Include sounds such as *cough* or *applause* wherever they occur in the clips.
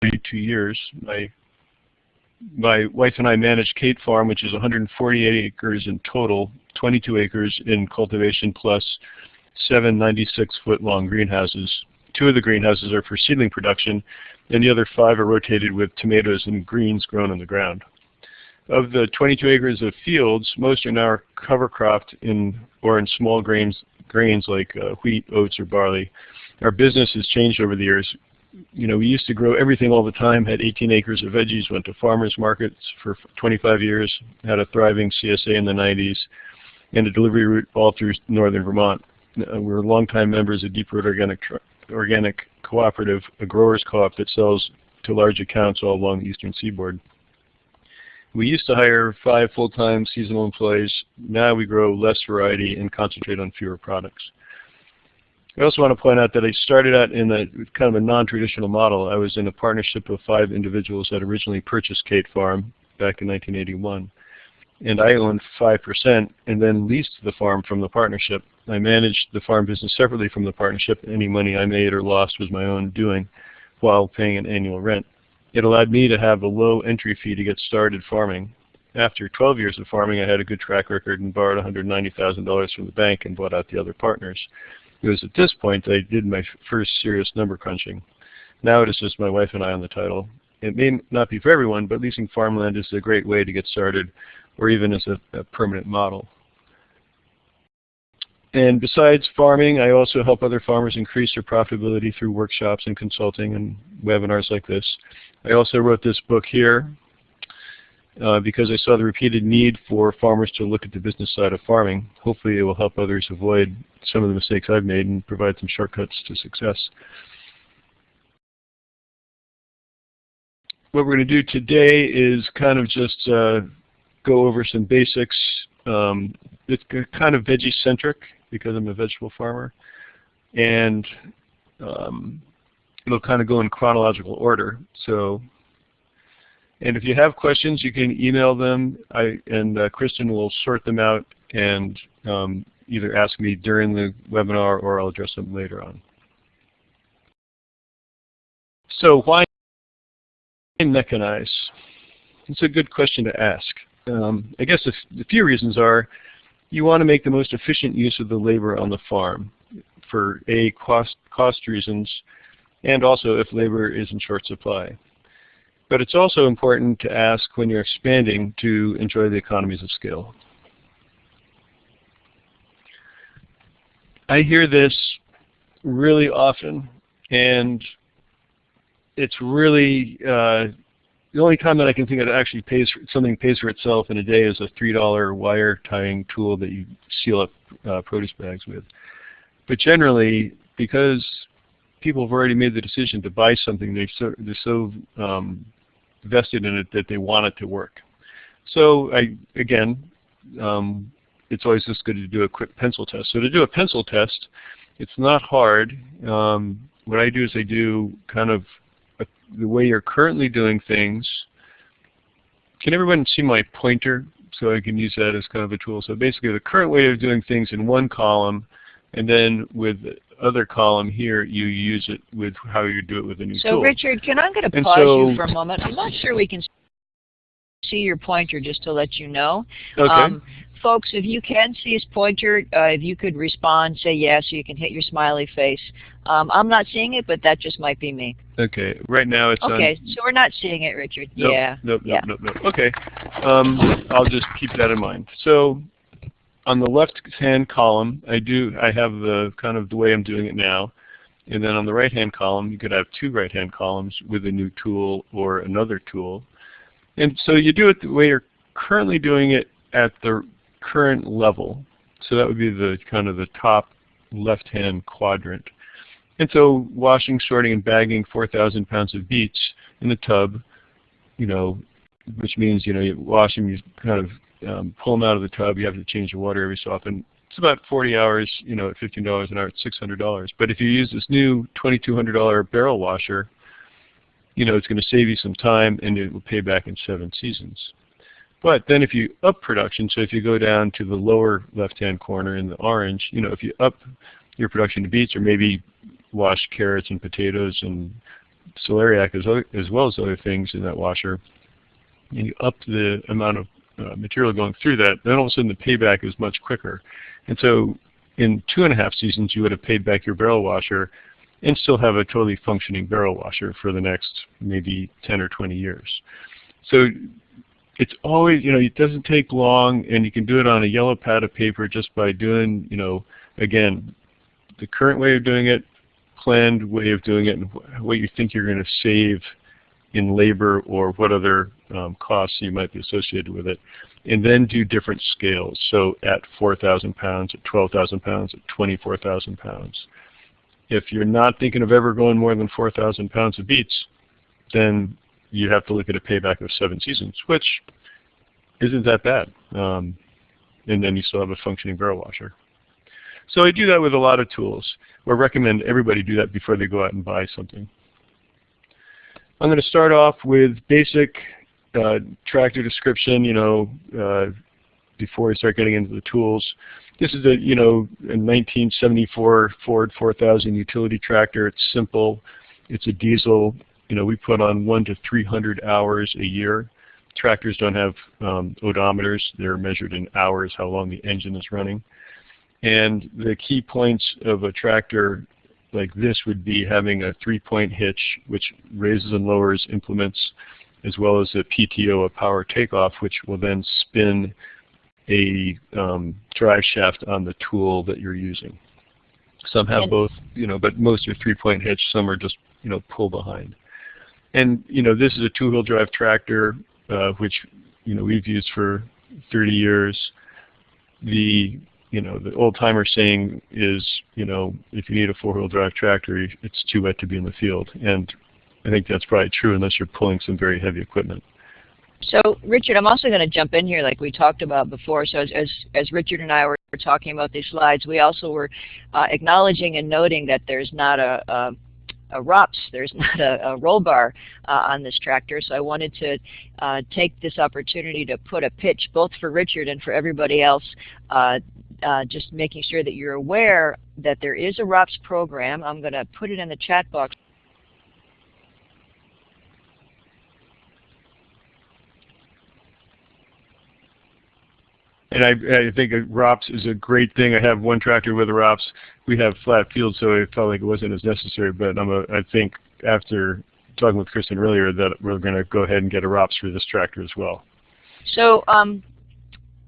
42 years. My my wife and I manage Cate Farm, which is 148 acres in total, 22 acres in cultivation plus seven 96-foot long greenhouses. Two of the greenhouses are for seedling production, and the other five are rotated with tomatoes and greens grown on the ground. Of the 22 acres of fields, most are now cover cropped in or in small grains, grains like uh, wheat, oats, or barley. Our business has changed over the years you know, we used to grow everything all the time, had 18 acres of veggies, went to farmers markets for 25 years, had a thriving CSA in the 90s, and a delivery route all through northern Vermont. Uh, we're longtime members of Deep Root Organic, Organic Cooperative, a growers co-op that sells to large accounts all along the eastern seaboard. We used to hire five full-time seasonal employees. Now we grow less variety and concentrate on fewer products. I also want to point out that I started out in a kind of a non-traditional model. I was in a partnership of five individuals that originally purchased Cate Farm back in 1981. And I owned 5% and then leased the farm from the partnership. I managed the farm business separately from the partnership. Any money I made or lost was my own doing while paying an annual rent. It allowed me to have a low entry fee to get started farming. After 12 years of farming, I had a good track record and borrowed $190,000 from the bank and bought out the other partners. It was at this point that I did my first serious number crunching. Now it is just my wife and I on the title. It may not be for everyone, but leasing farmland is a great way to get started, or even as a, a permanent model. And besides farming, I also help other farmers increase their profitability through workshops and consulting and webinars like this. I also wrote this book here, uh, because I saw the repeated need for farmers to look at the business side of farming. Hopefully it will help others avoid some of the mistakes I've made and provide some shortcuts to success. What we're going to do today is kind of just uh, go over some basics. Um, it's kind of veggie-centric because I'm a vegetable farmer. And um, it'll kind of go in chronological order. So and if you have questions, you can email them, I, and uh, Kristen will sort them out and um, either ask me during the webinar or I'll address them later on. So why mechanize? It's a good question to ask. Um, I guess the few reasons are you want to make the most efficient use of the labor on the farm for A, cost, cost reasons, and also if labor is in short supply. But it's also important to ask when you're expanding to enjoy the economies of scale. I hear this really often, and it's really uh, the only time that I can think of that actually pays for, something pays for itself in a day is a three-dollar wire tying tool that you seal up uh, produce bags with. But generally, because people have already made the decision to buy something, they're so, they're so um, vested in it that they want it to work. So I, again, um, it's always just good to do a quick pencil test. So to do a pencil test, it's not hard. Um, what I do is I do kind of a, the way you're currently doing things. Can everyone see my pointer? So I can use that as kind of a tool. So basically the current way of doing things in one column, and then with other column here, you use it with how you do it with a new so tool. So Richard, can I get to pause so, you for a moment? I'm not sure we can see your pointer just to let you know. Okay. Um, folks, if you can see his pointer, uh, if you could respond, say yes, so you can hit your smiley face. Um, I'm not seeing it, but that just might be me. Okay. Right now it's Okay, so we're not seeing it, Richard. Nope, yeah. Nope, yeah. nope, nope, nope. Okay. Um, I'll just keep that in mind. So on the left-hand column, I do I have the kind of the way I'm doing it now. And then on the right-hand column, you could have two right-hand columns with a new tool or another tool. And so you do it the way you're currently doing it at the current level. So that would be the kind of the top left-hand quadrant. And so washing, sorting, and bagging 4,000 pounds of beets in the tub, you know, which means, you know, you wash them, you kind of um, pull them out of the tub. You have to change the water every so often. It's about 40 hours, you know, at $15 an hour, it's $600. But if you use this new $2,200 barrel washer, you know, it's going to save you some time and it will pay back in seven seasons. But then if you up production, so if you go down to the lower left-hand corner in the orange, you know, if you up your production to beets or maybe wash carrots and potatoes and celeriac as, as well as other things in that washer, and you up the amount of uh, material going through that, then all of a sudden the payback is much quicker. And so in two and a half seasons, you would have paid back your barrel washer and still have a totally functioning barrel washer for the next maybe 10 or 20 years. So it's always, you know, it doesn't take long and you can do it on a yellow pad of paper just by doing, you know, again, the current way of doing it, planned way of doing it, and what you think you're going to save in labor or what other um, costs you might be associated with it. And then do different scales. So at 4,000 pounds, at 12,000 pounds, at 24,000 pounds. If you're not thinking of ever going more than 4,000 pounds of beets, then you have to look at a payback of seven seasons, which isn't that bad. Um, and then you still have a functioning barrel washer. So I do that with a lot of tools. I recommend everybody do that before they go out and buy something. I'm going to start off with basic uh, tractor description, you know, uh, before we start getting into the tools. This is a, you know, a 1974 Ford 4000 utility tractor. It's simple. It's a diesel. You know, we put on one to 300 hours a year. Tractors don't have um, odometers. They're measured in hours, how long the engine is running. And the key points of a tractor like this would be having a three-point hitch, which raises and lowers implements, as well as a PTO, a power takeoff, which will then spin a um, drive shaft on the tool that you're using. Some have and both, you know, but most are three-point hitch. Some are just, you know, pull behind. And you know, this is a two-wheel drive tractor, uh, which you know we've used for 30 years. The you know, the old timer saying is, you know, if you need a four-wheel drive tractor, it's too wet to be in the field. And I think that's probably true unless you're pulling some very heavy equipment. So Richard, I'm also going to jump in here like we talked about before. So as, as, as Richard and I were talking about these slides, we also were uh, acknowledging and noting that there's not a, a a ROPS. There's *laughs* not a, a roll bar uh, on this tractor, so I wanted to uh, take this opportunity to put a pitch both for Richard and for everybody else uh, uh, just making sure that you're aware that there is a ROPS program. I'm going to put it in the chat box. And I, I think a ROPS is a great thing. I have one tractor with a ROPS. We have flat fields, so it felt like it wasn't as necessary. But I'm a, I think after talking with Kristen earlier that we're going to go ahead and get a ROPS for this tractor as well. So um,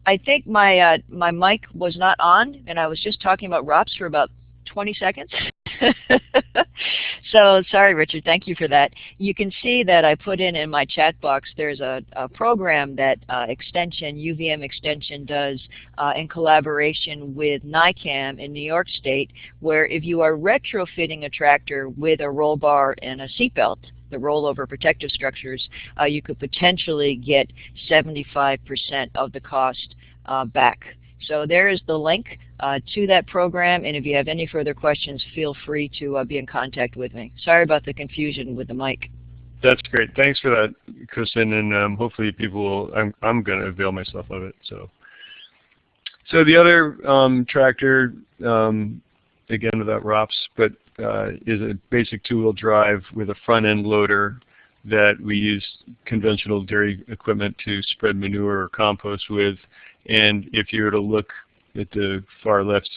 I think my uh, my mic was not on, and I was just talking about ROPS for about 20 seconds. *laughs* *laughs* so sorry, Richard. Thank you for that. You can see that I put in in my chat box. There's a, a program that uh, Extension UVM Extension does uh, in collaboration with NYCAMH in New York State, where if you are retrofitting a tractor with a roll bar and a seatbelt, the rollover protective structures, uh, you could potentially get 75% of the cost uh, back. So there is the link uh, to that program, and if you have any further questions, feel free to uh, be in contact with me. Sorry about the confusion with the mic. That's great. Thanks for that, Kristen, and um, hopefully people will, I'm, I'm going to avail myself of it. So, so the other um, tractor, um, again without ROPS, but uh, is a basic two-wheel drive with a front-end loader that we use conventional dairy equipment to spread manure or compost with. And if you were to look at the far left,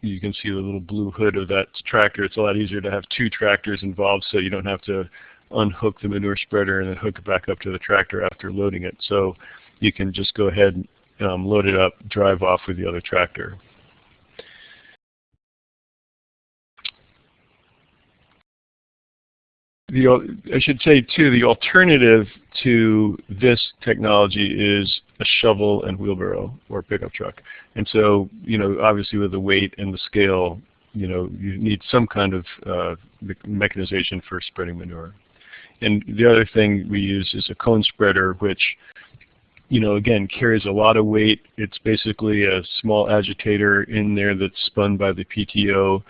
you can see the little blue hood of that tractor. It's a lot easier to have two tractors involved so you don't have to unhook the manure spreader and then hook it back up to the tractor after loading it. So you can just go ahead and um, load it up, drive off with the other tractor. The, I should say too, the alternative to this technology is a shovel and wheelbarrow or pickup truck. And so, you know, obviously with the weight and the scale, you know, you need some kind of uh, mechanization for spreading manure. And the other thing we use is a cone spreader, which, you know, again, carries a lot of weight. It's basically a small agitator in there that's spun by the PTO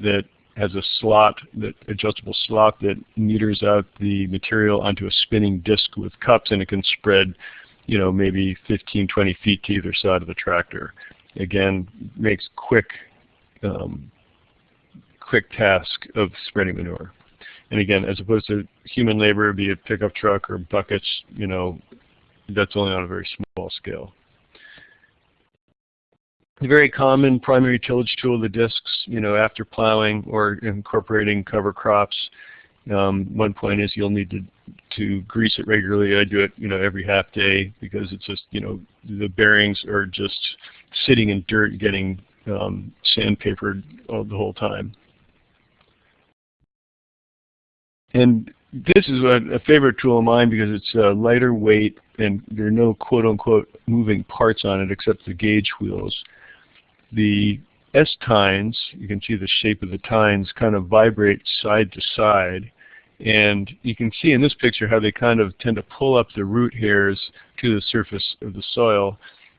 that has a slot, that adjustable slot that meters out the material onto a spinning disc with cups and it can spread you know, maybe 15, 20 feet to either side of the tractor. Again, makes quick, um, quick task of spreading manure. And again, as opposed to human labor, be it pickup truck or buckets, you know, that's only on a very small scale. The very common primary tillage tool, the discs, you know, after plowing or incorporating cover crops, um, one point is you'll need to to grease it regularly. I do it, you know, every half day because it's just, you know, the bearings are just sitting in dirt, getting um, sandpapered all, the whole time. And this is a, a, favorite tool of mine because it's uh, lighter weight and there are no quote-unquote moving parts on it except the gauge wheels. The S-tines, you can see the shape of the tines, kind of vibrate side to side. And you can see in this picture how they kind of tend to pull up the root hairs to the surface of the soil.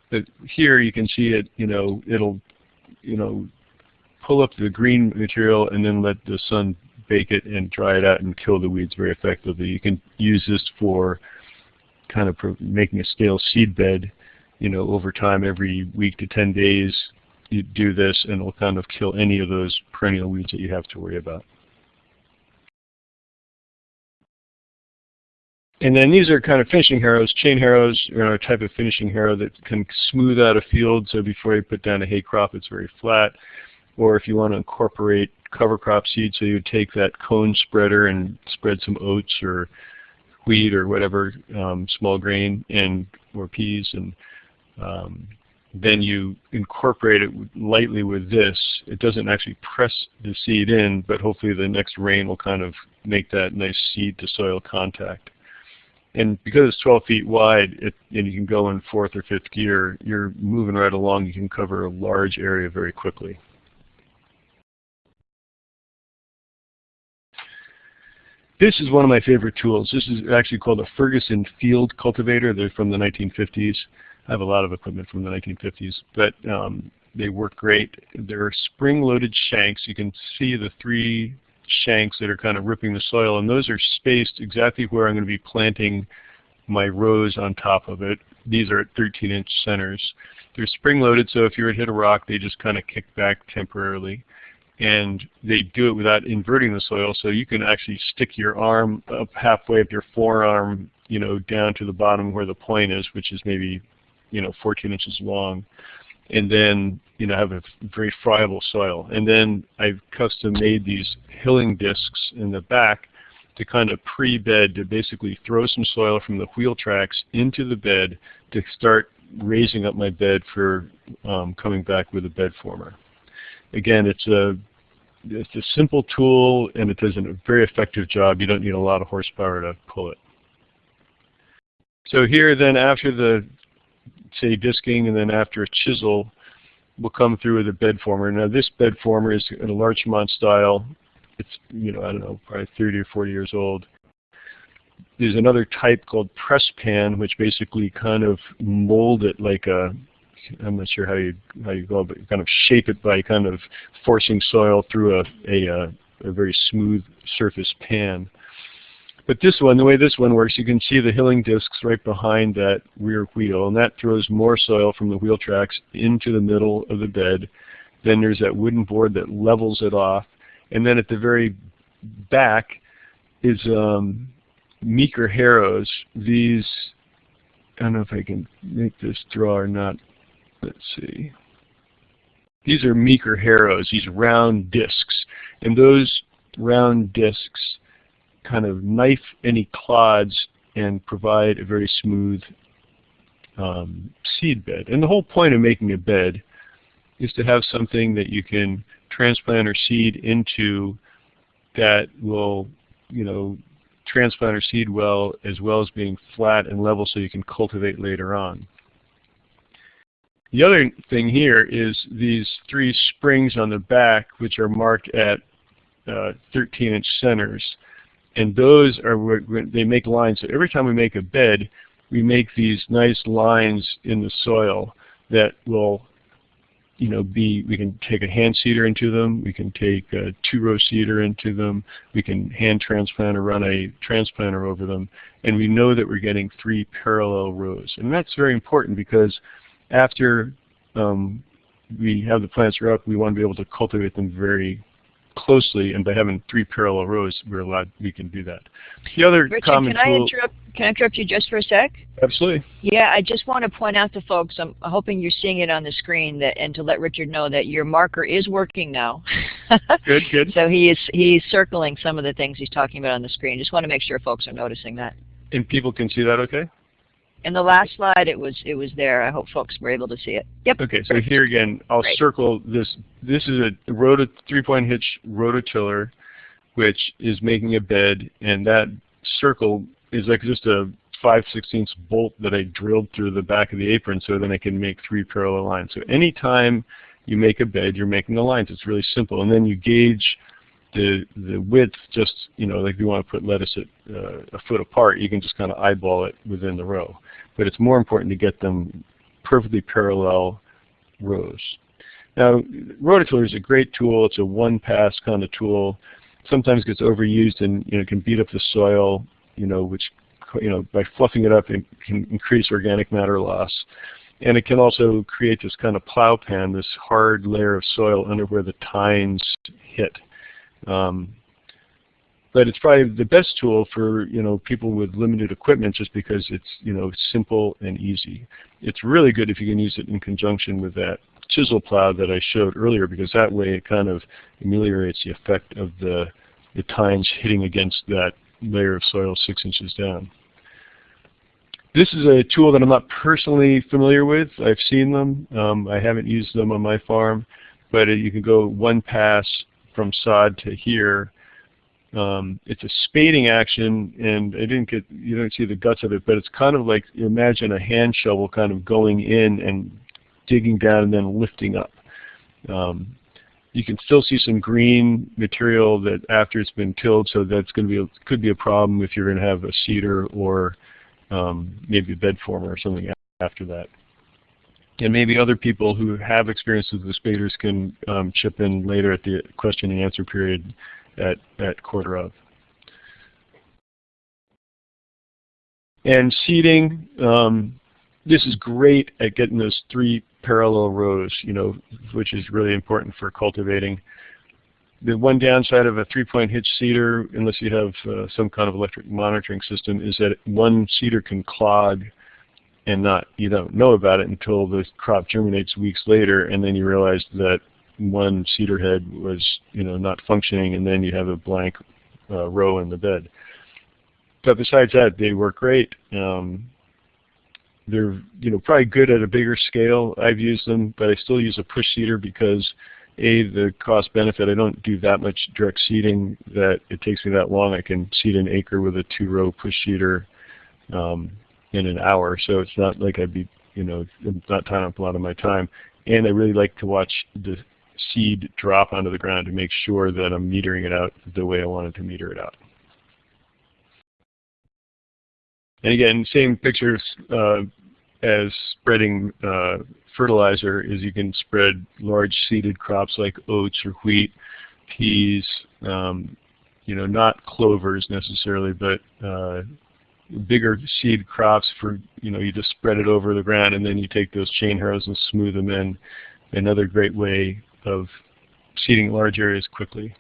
But here you can see it, you know, it'll, you know, pull up the green material and then let the sun bake it and dry it out and kill the weeds very effectively. You can use this for kind of making a stale seed bed, you know, over time every week to 10 days you do this and it'll kind of kill any of those perennial weeds that you have to worry about. And then these are kind of finishing harrows. Chain harrows are a type of finishing harrow that can smooth out a field so before you put down a hay crop it's very flat. Or if you want to incorporate cover crop seed, so you take that cone spreader and spread some oats or wheat or whatever um, small grain and or peas and um, then you incorporate it lightly with this. It doesn't actually press the seed in, but hopefully the next rain will kind of make that nice seed to soil contact. And because it's 12 feet wide it, and you can go in fourth or fifth gear, you're moving right along. You can cover a large area very quickly. This is one of my favorite tools. This is actually called a Ferguson Field Cultivator. They're from the 1950s. I have a lot of equipment from the 1950s, but um, they work great. They're spring-loaded shanks. You can see the three shanks that are kind of ripping the soil, and those are spaced exactly where I'm going to be planting my rows on top of it. These are at 13-inch centers. They're spring-loaded, so if you were to hit a rock, they just kind of kick back temporarily. And they do it without inverting the soil, so you can actually stick your arm up halfway up your forearm, you know, down to the bottom where the point is, which is maybe you know 14 inches long, and then you know have a very friable soil. And then I've custom made these hilling discs in the back to kind of pre-bed to basically throw some soil from the wheel tracks into the bed to start raising up my bed for um, coming back with a bed former. Again, it's a it's a simple tool and it does a very effective job. You don't need a lot of horsepower to pull it. So here then after the say disking, and then after a chisel, will come through with a bed former. Now this bed former is in a Larchmont style. It's, you know, I don't know, probably 30 or 40 years old. There's another type called press pan, which basically kind of mold it like a, I'm not sure how you how you go, but you kind of shape it by kind of forcing soil through a a, a, a very smooth surface pan. But this one, the way this one works, you can see the hilling discs right behind that rear wheel, and that throws more soil from the wheel tracks into the middle of the bed. Then there's that wooden board that levels it off. And then at the very back is um, Meeker harrows. These, I don't know if I can make this draw or not. Let's see. These are Meeker harrows, these round discs. And those round discs kind of knife any clods and provide a very smooth um, seed bed. And the whole point of making a bed is to have something that you can transplant or seed into that will, you know, transplant or seed well as well as being flat and level so you can cultivate later on. The other thing here is these three springs on the back which are marked at 13-inch uh, centers and those are they make lines. So every time we make a bed, we make these nice lines in the soil that will, you know, be. We can take a hand seeder into them. We can take a two-row seeder into them. We can hand transplant or run a transplanter over them, and we know that we're getting three parallel rows. And that's very important because after um, we have the plants grow up, we want to be able to cultivate them very closely, and by having three parallel rows, we're allowed, we can do that. The other Richard, common can tool. I interrupt? Can I interrupt you just for a sec? Absolutely. Yeah, I just want to point out to folks. I'm hoping you're seeing it on the screen, that and to let Richard know that your marker is working now. *laughs* good, good. So he is he's circling some of the things he's talking about on the screen. Just want to make sure folks are noticing that. And people can see that, okay? In the last slide, it was it was there. I hope folks were able to see it. Yep. Okay, so here again, I'll Great. circle this. This is a rota, three-point hitch rototiller, which is making a bed, and that circle is like just a 5 16 bolt that I drilled through the back of the apron so then I can make three parallel lines. So anytime you make a bed, you're making the lines. It's really simple. And then you gauge the the width just, you know, like if you want to put lettuce at uh, a foot apart, you can just kind of eyeball it within the row. But it's more important to get them perfectly parallel rows. Now, rototiller is a great tool. It's a one-pass kind of tool. Sometimes gets overused and you know can beat up the soil, you know, which you know by fluffing it up it can increase organic matter loss. And it can also create this kind of plow pan, this hard layer of soil under where the tines hit. Um, but it's probably the best tool for you know people with limited equipment just because it's you know simple and easy. It's really good if you can use it in conjunction with that chisel plow that I showed earlier because that way it kind of ameliorates the effect of the, the tines hitting against that layer of soil six inches down. This is a tool that I'm not personally familiar with. I've seen them. Um, I haven't used them on my farm, but uh, you can go one pass from sod to here. Um, it's a spading action, and I didn't get you don't see the guts of it, but it's kind of like imagine a hand shovel kind of going in and digging down and then lifting up. Um, you can still see some green material that after it's been tilled, so that's going to be a, could be a problem if you're going to have a seeder or um, maybe a bed former or something after that. And maybe other people who have experience with the spaders can um, chip in later at the question and answer period at, at quarter of. And seeding, um, this is great at getting those three parallel rows, you know, which is really important for cultivating. The one downside of a three-point hitch seeder, unless you have uh, some kind of electric monitoring system, is that one seeder can clog and not you don't know about it until the crop germinates weeks later, and then you realize that one seeder head was you know not functioning, and then you have a blank uh, row in the bed. But besides that, they work great. Um, they're you know probably good at a bigger scale. I've used them, but I still use a push seeder because a the cost benefit. I don't do that much direct seeding that it takes me that long. I can seed an acre with a two row push seeder um, in an hour, so it's not like I'd be you know it's not tying up a lot of my time. And I really like to watch the seed drop onto the ground to make sure that I'm metering it out the way I wanted to meter it out. And again, same pictures uh, as spreading uh, fertilizer is you can spread large seeded crops like oats or wheat, peas, um, you know, not clovers necessarily, but uh, bigger seed crops for, you know, you just spread it over the ground and then you take those chain harrows and smooth them in. Another great way of seeding large areas quickly.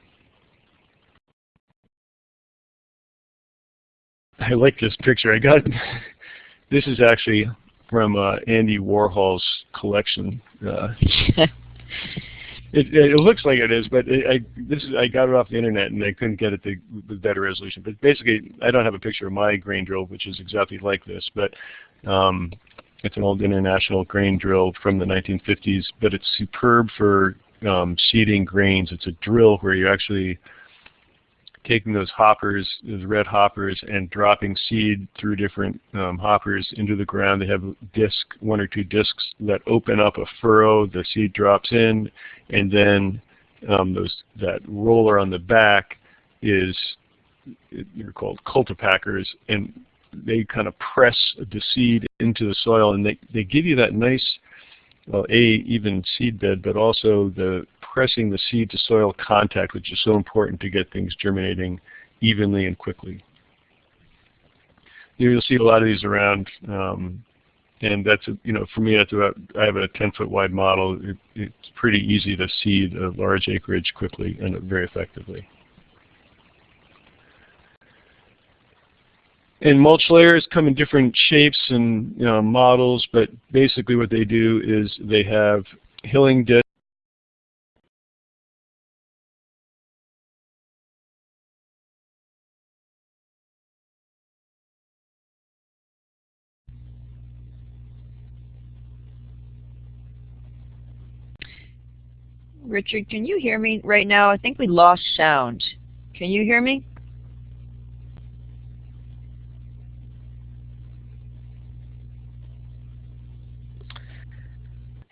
I like this picture. I got *laughs* this is actually from uh, Andy Warhol's collection. Uh, *laughs* it, it, looks like it is, but it, I this is I got it off the internet and I couldn't get it to with better resolution. But basically, I don't have a picture of my grain drill, which is exactly like this, but um, it's an old international grain drill from the 1950s. But it's superb for um, seeding grains. It's a drill where you actually taking those hoppers, those red hoppers, and dropping seed through different um, hoppers into the ground. They have disc, one or two discs that open up a furrow. The seed drops in, and then um, those that roller on the back is they're called cultipackers, and they kind of press the seed into the soil, and they they give you that nice, well, a even seed bed, but also the pressing the seed to soil contact, which is so important to get things germinating evenly and quickly. You'll see a lot of these around um, and that's you know for me that's about I have a 10 foot wide model. It, it's pretty easy to seed a large acreage quickly and very effectively. And mulch layers come in different shapes and you know, models, but basically what they do is they have hilling discs Richard, can you hear me right now? I think we lost sound. Can you hear me?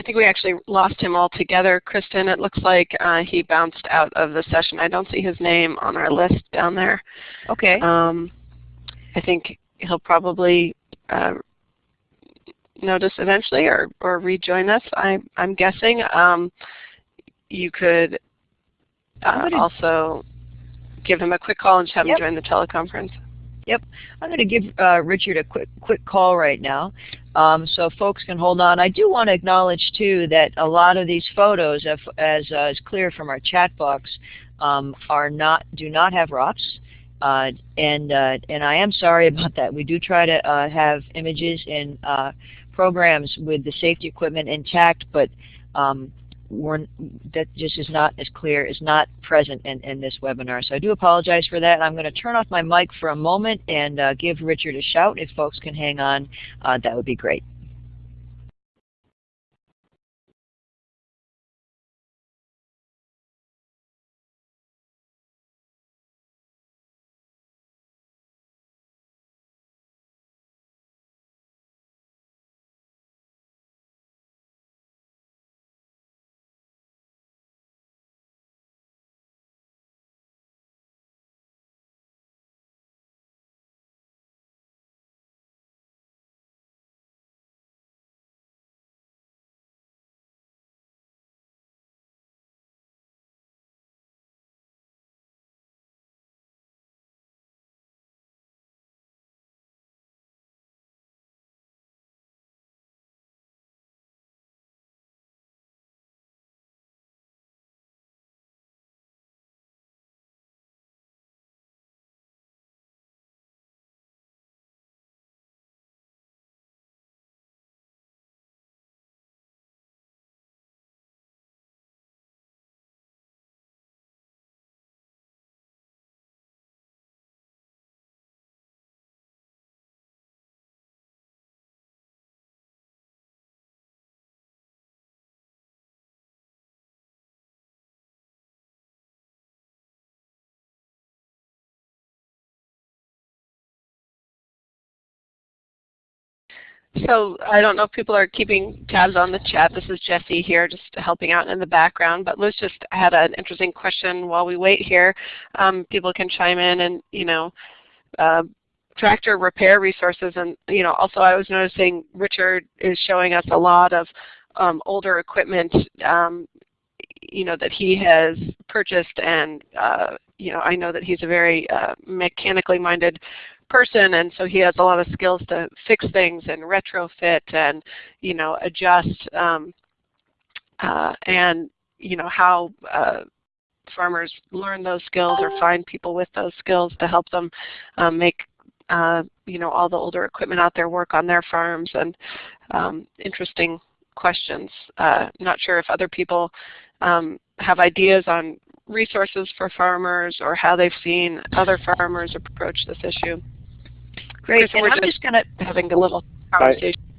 I think we actually lost him altogether, Kristen. It looks like uh, he bounced out of the session. I don't see his name on our list down there. Okay. Um, I think he'll probably uh, notice eventually or, or rejoin us, I, I'm guessing. Um, you could uh, also give him a quick call and have yep. him join the teleconference. Yep. I'm going to give uh, Richard a quick quick call right now um, so folks can hold on. I do want to acknowledge too that a lot of these photos, as, as uh, is clear from our chat box, um, are not do not have ROPS. Uh, and uh, and I am sorry *laughs* about that. We do try to uh, have images and uh, programs with the safety equipment intact, but um, that just is not as clear, is not present in, in this webinar. So I do apologize for that. I'm going to turn off my mic for a moment and uh, give Richard a shout. If folks can hang on, uh, that would be great. So I don't know if people are keeping tabs on the chat. This is Jesse here just helping out in the background. But Liz just had an interesting question while we wait here. Um, people can chime in and, you know, uh, tractor repair resources. And, you know, also I was noticing Richard is showing us a lot of um, older equipment, um, you know, that he has purchased. And, uh, you know, I know that he's a very uh, mechanically minded person and so he has a lot of skills to fix things and retrofit and you know adjust um, uh, and you know how uh, farmers learn those skills or find people with those skills to help them um, make uh, you know all the older equipment out there work on their farms and um, interesting questions. Uh, not sure if other people um, have ideas on resources for farmers or how they've seen other farmers approach this issue. Great. and I'm just going to having a little conversation. I,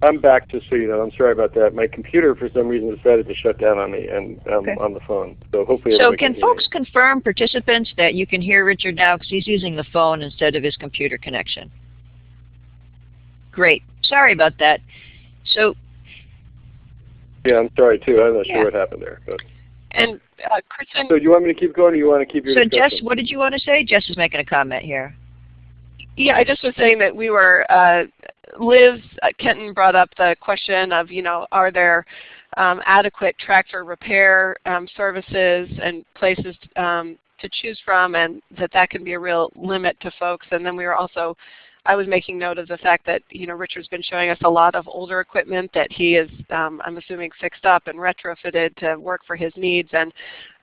I'm back so you know. I'm sorry about that. My computer, for some reason, decided to shut down on me and um, okay. on the phone. So hopefully. So can, can folks confirm, participants, that you can hear Richard now because he's using the phone instead of his computer connection? Great. Sorry about that. So. Yeah, I'm sorry too. I'm not yeah. sure what happened there. But. And uh, Kristen. So do you want me to keep going, or you want to keep your? So discussion? Jess, what did you want to say? Jess is making a comment here. Yeah, I just was saying that we were, uh, Liz uh, Kenton brought up the question of, you know, are there um, adequate tractor repair um, services and places um, to choose from and that that can be a real limit to folks. And then we were also I was making note of the fact that you know Richard's been showing us a lot of older equipment that he is, um, I'm assuming, fixed up and retrofitted to work for his needs, and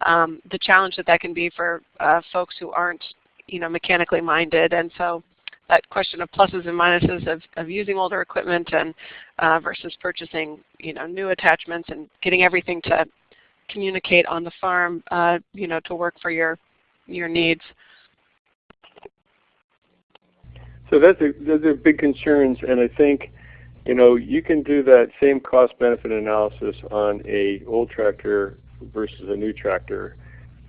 um, the challenge that that can be for uh, folks who aren't you know mechanically minded. And so that question of pluses and minuses of, of using older equipment and uh, versus purchasing you know new attachments and getting everything to communicate on the farm uh, you know to work for your your needs. So that's a, those are big concerns, and I think you know you can do that same cost benefit analysis on a old tractor versus a new tractor,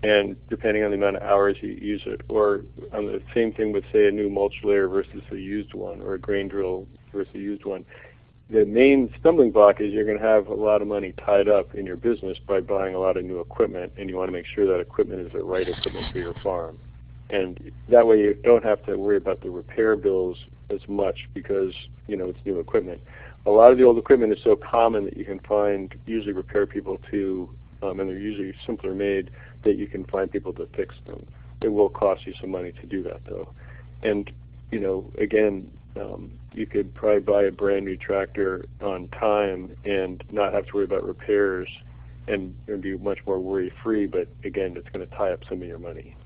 and depending on the amount of hours you use it, or on the same thing with say a new mulch layer versus a used one, or a grain drill versus a used one. The main stumbling block is you're going to have a lot of money tied up in your business by buying a lot of new equipment, and you want to make sure that equipment is the right equipment for your farm. And that way you don't have to worry about the repair bills as much because you know it's new equipment. A lot of the old equipment is so common that you can find usually repair people to, um, and they're usually simpler made, that you can find people to fix them. It will cost you some money to do that though. And you know, again, um, you could probably buy a brand new tractor on time and not have to worry about repairs and, be much more worry free, but again, it's going to tie up some of your money.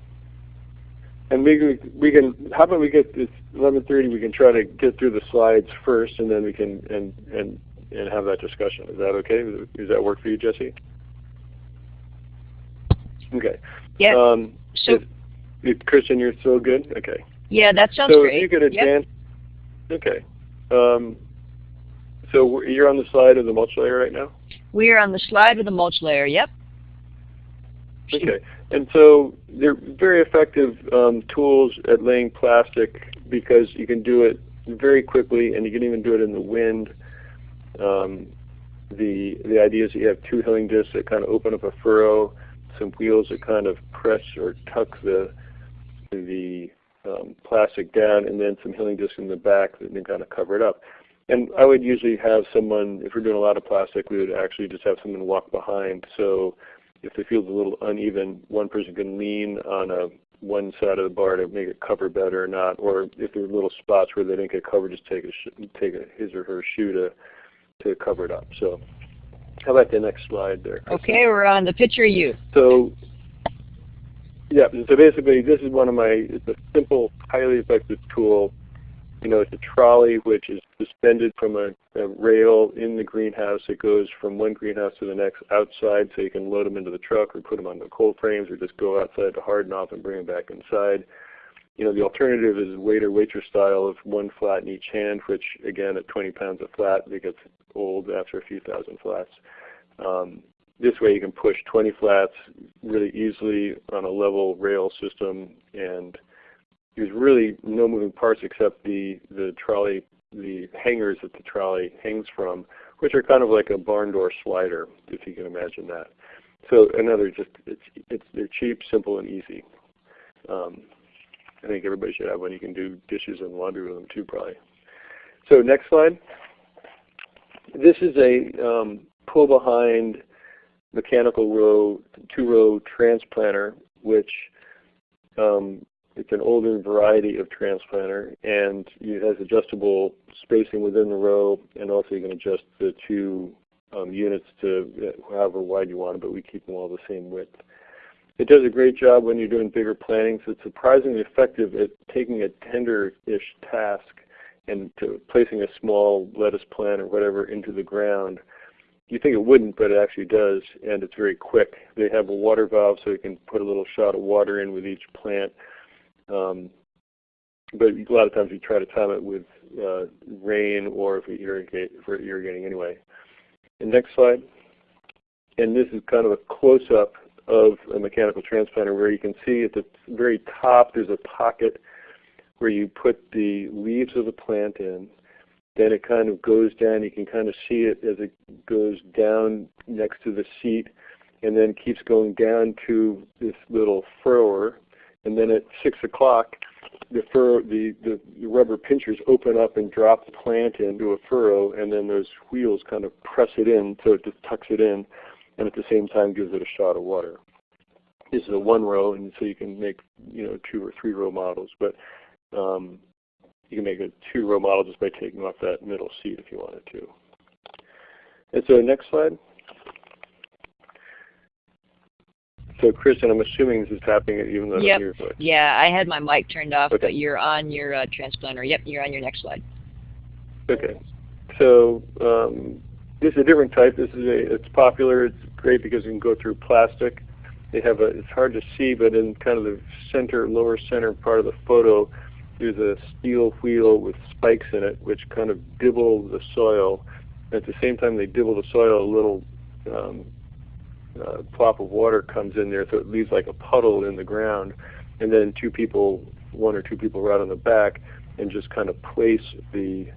And we, we can, how about we get this 11.30, we can try to get through the slides first and then we can, and, and, and have that discussion. Is that okay? Does that work for you, Jesse? Okay. Yeah. Um, so, Kristen, you're still good? Okay. Yeah, that sounds so great. if you could Yep. advance, okay. Um, so you're on the slide of the mulch layer right now? We are on the slide with the mulch layer. Yep. Okay. And so they're very effective um, tools at laying plastic because you can do it very quickly and you can even do it in the wind. Um, the, the idea is that you have two hilling discs that kind of open up a furrow, some wheels that kind of press or tuck the, the um, plastic down, and then some hilling discs in the back that then kind of cover it up. And I would usually have someone, if we're doing a lot of plastic, we would actually just have someone walk behind. So if the field's a little uneven, one person can lean on a one side of the bar to make it cover better or not. Or if there are little spots where they didn't get covered, just take a take a, his or her shoe to to cover it up. So how about the next slide there? Okay, we're on the picture of you. So yeah, so basically this is one of my, it's a simple, highly effective tool. You know, it's a trolley which is suspended from a, a rail in the greenhouse. It goes from one greenhouse to the next outside so you can load them into the truck or put them on the cold frames or just go outside to harden off and bring them back inside. You know, the alternative is waiter waitress style of one flat in each hand, which again at 20 pounds a flat, it gets old after a few thousand flats. Um, this way you can push 20 flats really easily on a level rail system and there's really no moving parts except the, the trolley, the hangers that the trolley hangs from, which are kind of like a barn door slider, if you can imagine that. So another just, it's, it's, they're cheap, simple, and easy. Um, I think everybody should have one. You can do dishes and laundry with them too probably. So next slide. This is a um, pull behind mechanical row, two-row transplanter, which um, it's an older variety of transplanter, and it has adjustable spacing within the row, and also you can adjust the two um, units to however wide you want but we keep them all the same width. It does a great job when you're doing bigger plantings. It's surprisingly effective at taking a tender-ish task and placing a small lettuce plant or whatever into the ground you think it wouldn't, but it actually does, and it's very quick. They have a water valve so you can put a little shot of water in with each plant. Um, but a lot of times we try to time it with uh, rain or if we irrigate, if we're irrigating anyway. And next slide. And this is kind of a close-up of a mechanical transplanter where you can see at the very top there's a pocket where you put the leaves of the plant in then it kind of goes down. You can kind of see it as it goes down next to the seat and then keeps going down to this little furrower. And then at 6 o'clock, the, furrow, the, the, the rubber pinchers open up and drop the plant into a furrow, and then those wheels kind of press it in so it just tucks it in, and at the same time gives it a shot of water. This is a one row, and so you can make you know two or three row models. But um, you can make a two-row model just by taking off that middle seat if you wanted to. And so next slide. So Kristen, I'm assuming this is happening even though yep. I'm your voice. Yeah, I had my mic turned off, okay. but you're on your uh, transplanter. Yep, you're on your next slide. Okay. So um, this is a different type. This is a it's popular. It's great because you can go through plastic. They have a it's hard to see, but in kind of the center, lower center part of the photo, there's a steel wheel with spikes in it, which kind of dibble the soil. At the same time they dibble the soil, a little um, uh, plop of water comes in there, so it leaves like a puddle in the ground. And then two people, one or two people right on the back, and just kind of place the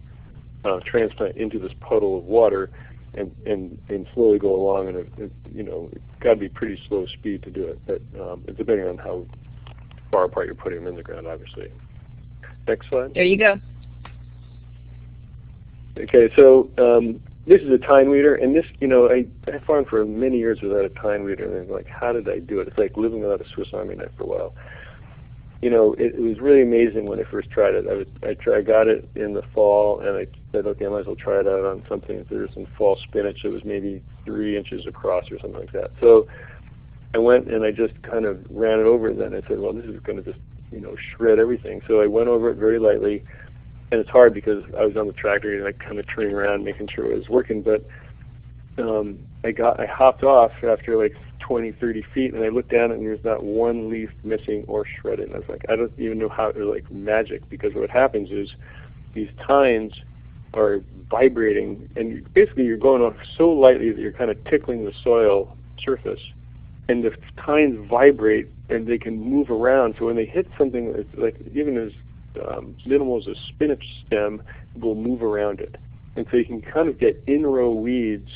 uh, transplant into this puddle of water, and and, and slowly go along. And it, it, you know, it's got to be pretty slow speed to do it, but um, it's depending on how far apart you're putting them in the ground, obviously. Next slide. There you go. Okay, so um, this is a tine weeder, and this, you know, I, I farmed for many years without a tine weeder, and I'm like, how did I do it? It's like living without a Swiss Army knife for a while. You know, it, it was really amazing when I first tried it. I, was, I, tried, I got it in the fall, and I said, okay, I might as well try it out on something. There's some fall spinach that was maybe three inches across or something like that. So I went and I just kind of ran it over, and then I said, well, this is going to just, you know, shred everything. So I went over it very lightly and it's hard because I was on the tractor and I kind of turning around, making sure it was working. But um, I got I hopped off after like 20, 30 feet, and I looked down and there's not one leaf missing or shredded. And I was like, I don't even know how they're like magic because what happens is these tines are vibrating, and basically you're going off so lightly that you're kind of tickling the soil surface, and the tines vibrate and they can move around. So when they hit something, it's like even as um, minimal as a spinach stem will move around it. And so you can kind of get in-row weeds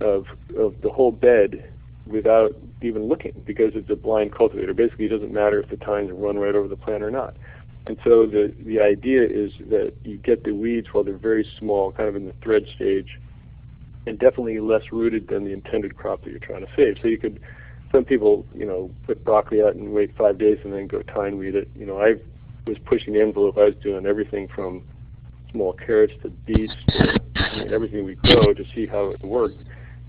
of, of the whole bed without even looking because it's a blind cultivator. Basically, it doesn't matter if the tines run right over the plant or not. And so the, the idea is that you get the weeds while they're very small, kind of in the thread stage, and definitely less rooted than the intended crop that you're trying to save. So you could, some people, you know, put broccoli out and wait five days and then go tine weed it. You know, I've was pushing the envelope. I was doing everything from small carrots to beets to I mean, everything we grow to see how it worked.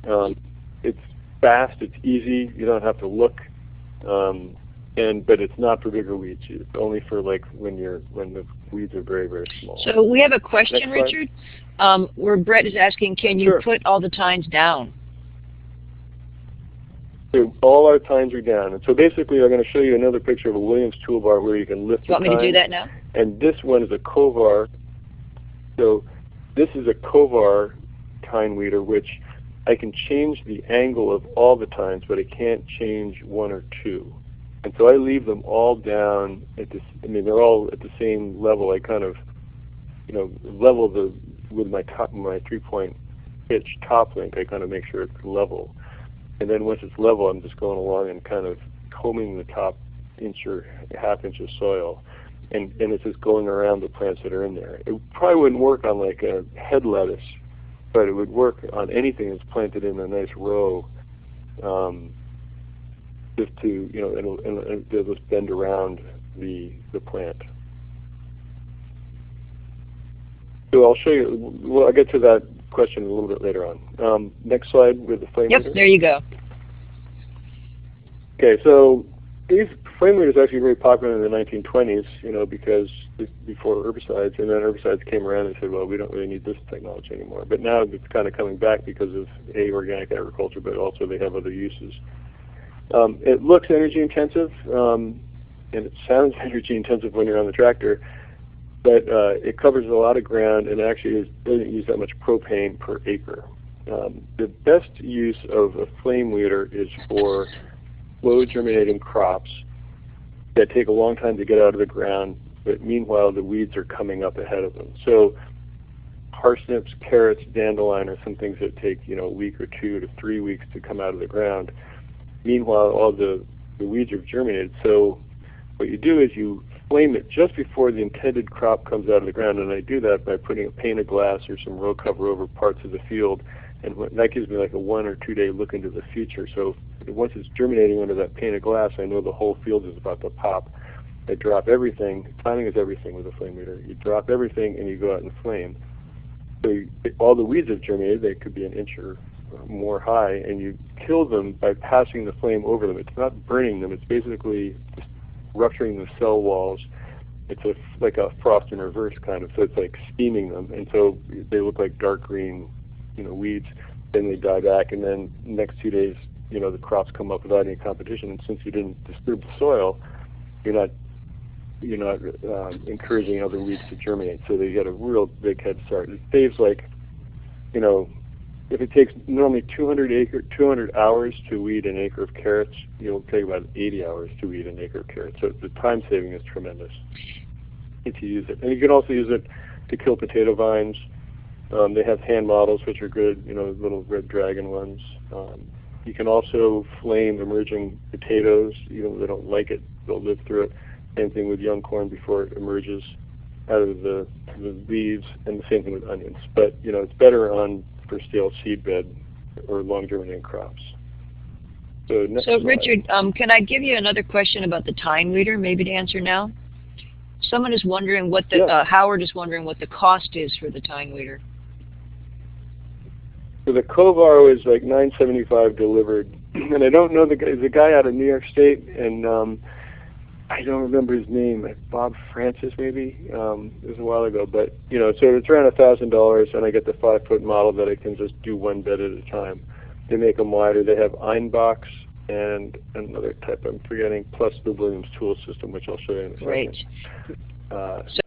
Um, it's fast. It's easy. You don't have to look. Um, and but it's not for bigger weeds. It's only for like when you're when the weeds are very very small. So we have a question, Richard, um, where Brett is asking, can you sure. put all the tines down? So all our tines are down. And so basically I'm going to show you another picture of a Williams toolbar where you can lift you want the me to do that now? And this one is a Kovar. So this is a Kovar tine weeder which I can change the angle of all the tines, but I can't change one or two. And so I leave them all down at this, I mean they're all at the same level. I kind of, you know, level the, with my top, my three point hitch top link, I kind of make sure it's level. And then once it's level, I'm just going along and kind of combing the top inch or half inch of soil. And, and it's just going around the plants that are in there. It probably wouldn't work on like a head lettuce, but it would work on anything that's planted in a nice row. Um, just to, you know, it'll, it'll, it'll just bend around the, the plant. So I'll show you, well, I'll get to that question a little bit later on. Um, next slide with the flame Yep, there you go. Okay, so these flame weed is actually very popular in the 1920s, you know, because before herbicides, and then herbicides came around and said, well, we don't really need this technology anymore. But now it's kind of coming back because of a organic agriculture, but also they have other uses. Um, it looks energy intensive, um, and it sounds *laughs* energy intensive when you're on the tractor but uh, it covers a lot of ground and actually is, doesn't use that much propane per acre. Um, the best use of a flame weeder is for slow germinating crops that take a long time to get out of the ground, but meanwhile the weeds are coming up ahead of them. So parsnips, carrots, dandelion are some things that take you know a week or two to three weeks to come out of the ground. Meanwhile, all the, the weeds are germinated. So what you do is you flame it just before the intended crop comes out of the ground, and I do that by putting a pane of glass or some row cover over parts of the field, and that gives me like a one or two day look into the future. So once it's germinating under that pane of glass, I know the whole field is about to pop. I drop everything. Timing is everything with a flame weeder. You drop everything and you go out and flame. So you, all the weeds have germinated. They could be an inch or more high, and you kill them by passing the flame over them. It's not burning them. It's basically rupturing the cell walls. It's a, like a frost in reverse kind of. So it's like steaming them, and so they look like dark green, you know, weeds. Then they die back, and then next two days, you know, the crops come up without any competition. And since you didn't disturb the soil, you're not you're not um, encouraging other weeds to germinate. So they get a real big head start. It saves like, you know, if it takes normally 200 acre 200 hours to weed an acre of carrots, you'll take about 80 hours to weed an acre of carrots. So the time saving is tremendous if you use it. And you can also use it to kill potato vines. Um, they have hand models which are good, you know, little red dragon ones. Um, you can also flame emerging potatoes. even know, they don't like it, they'll live through it. Same thing with young corn before it emerges out of the, the leaves, and the same thing with onions. But you know, it's better on for stale seedbed or long germinating crops. So, so Richard, um, can I give you another question about the tine weeder, maybe to answer now? Someone is wondering what the, yeah. uh, Howard is wondering what the cost is for the tine weeder. So the Kovaro was like 975 delivered, *clears throat* and I don't know the guy. The guy out of New York State, and um, I don't remember his name, Bob Francis maybe. Um, it was a while ago, but you know, so it's around a thousand dollars, and I get the five foot model that I can just do one bed at a time. They make them wider. They have Einböcks and another type I'm forgetting, plus the Williams tool system, which I'll show you in a second. Great. Uh, so,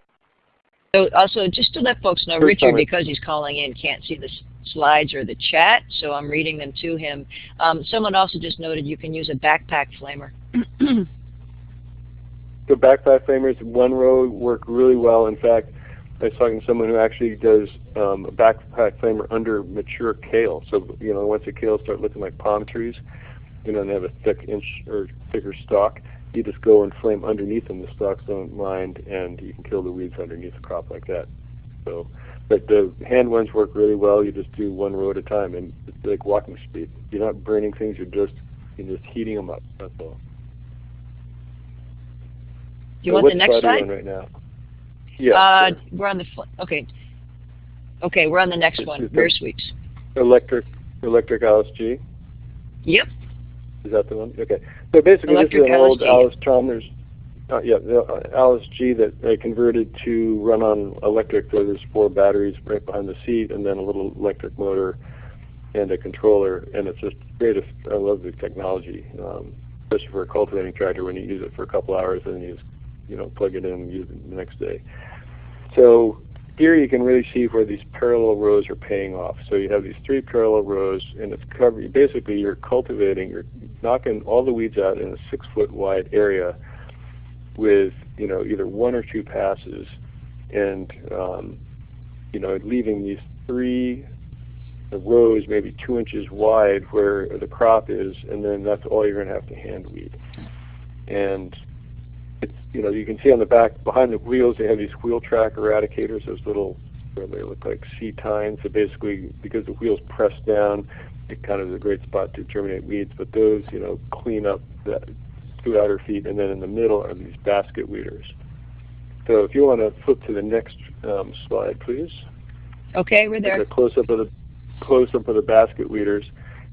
so also, just to let folks know, Richard, because he's calling in, can't see the slides or the chat, so I'm reading them to him. Um, someone also just noted you can use a backpack flamer. *clears throat* the backpack flamers, one row work really well. In fact, I was talking to someone who actually does um, a backpack flamer under mature kale. So you know, once the kale start looking like palm trees, you know, and they have a thick inch or thicker stalk, you just go and flame underneath them. The stalks don't mind, and you can kill the weeds underneath the crop like that. So, but the hand ones work really well. You just do one row at a time, and it's like walking speed. You're not burning things. You're just you're just heating them up. That's all Do you so want the next slide? right now? Yeah. Uh, sure. We're on the okay. Okay, we're on the next one. Very sweet. Electric, electric Allis G. Yep. Is that the one? Okay. So basically, electric this is an old Allis Chalmers. Uh, yeah, the uh, Allis G that I converted to run on electric. So there's four batteries right behind the seat, and then a little electric motor and a controller, and it's just great. I love the technology, um, especially for a cultivating tractor when you use it for a couple hours and then you just you know, plug it in and use it the next day. So here you can really see where these parallel rows are paying off. So you have these three parallel rows, and it's. Basically, you're cultivating, you're knocking all the weeds out in a six-foot wide area with you know either one or two passes, and um, you know leaving these three rows maybe two inches wide where the crop is, and then that's all you're going to have to hand weed. And it's you know you can see on the back behind the wheels they have these wheel track eradicators, those little they look like C tines. So basically, because the wheels press down, it kind of is a great spot to germinate weeds. But those you know clean up the two outer feet, and then in the middle are these basket weeders. So if you want to flip to the next um, slide, please. Okay, we're there. A close up of the close up of the basket weeders,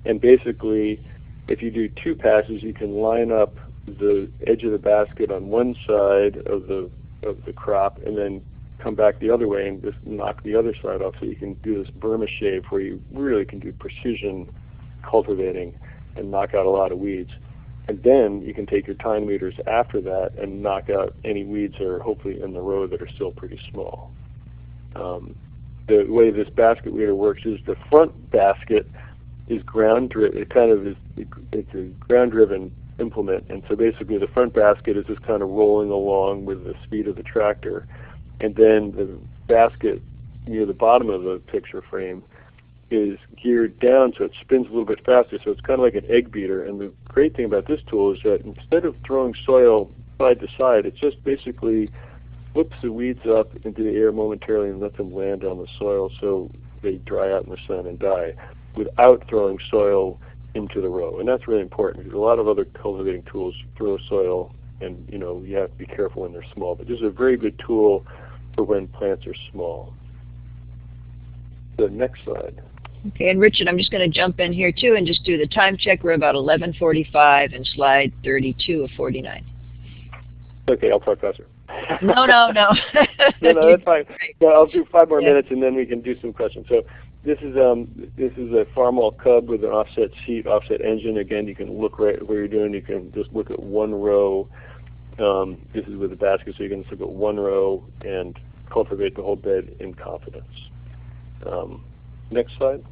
and basically, if you do two passes, you can line up the edge of the basket on one side of the of the crop and then come back the other way and just knock the other side off so you can do this Burma shave where you really can do precision cultivating and knock out a lot of weeds. And then you can take your tine weeders after that and knock out any weeds that are hopefully in the row that are still pretty small. Um, the way this basket weeder works is the front basket is ground driven. It kind of is it's a ground driven implement. And so basically the front basket is just kind of rolling along with the speed of the tractor. And then the basket near the bottom of the picture frame is geared down so it spins a little bit faster. So it's kind of like an egg beater. And the great thing about this tool is that instead of throwing soil side to side, it just basically flips the weeds up into the air momentarily and lets them land on the soil so they dry out in the sun and die without throwing soil into the row. And that's really important because a lot of other cultivating tools throw soil and you know you have to be careful when they're small. But this is a very good tool for when plants are small. The next slide. Okay, and Richard, I'm just going to jump in here too and just do the time check. We're about 11:45 and slide 32 of 49. Okay, I'll talk faster. no, no, no. *laughs* no, no, that's fine. *laughs* Yeah, I'll do five more yeah. minutes and then we can do some questions. So this is um this is a Farmall Cub with an offset seat, offset engine. Again, you can look right where you're doing. You can just look at one row. Um, this is with a basket, so you can just look at one row and cultivate the whole bed in confidence. Um, next slide.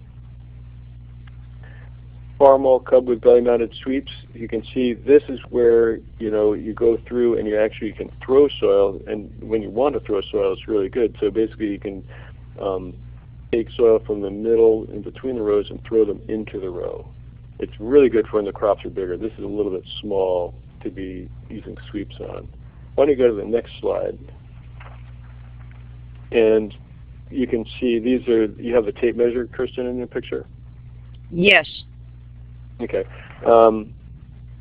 Farmall Cub with belly-mounted sweeps. You can see this is where you know you go through and you actually can throw soil, and when you want to throw soil, it's really good. So basically, you can um, take soil from the middle in between the rows and throw them into the row. It's really good for when the crops are bigger. This is a little bit small to be using sweeps on. Why don't you go to the next slide? And you can see these are, you have the tape measure, Kristen, in your picture? Yes. Okay. Um,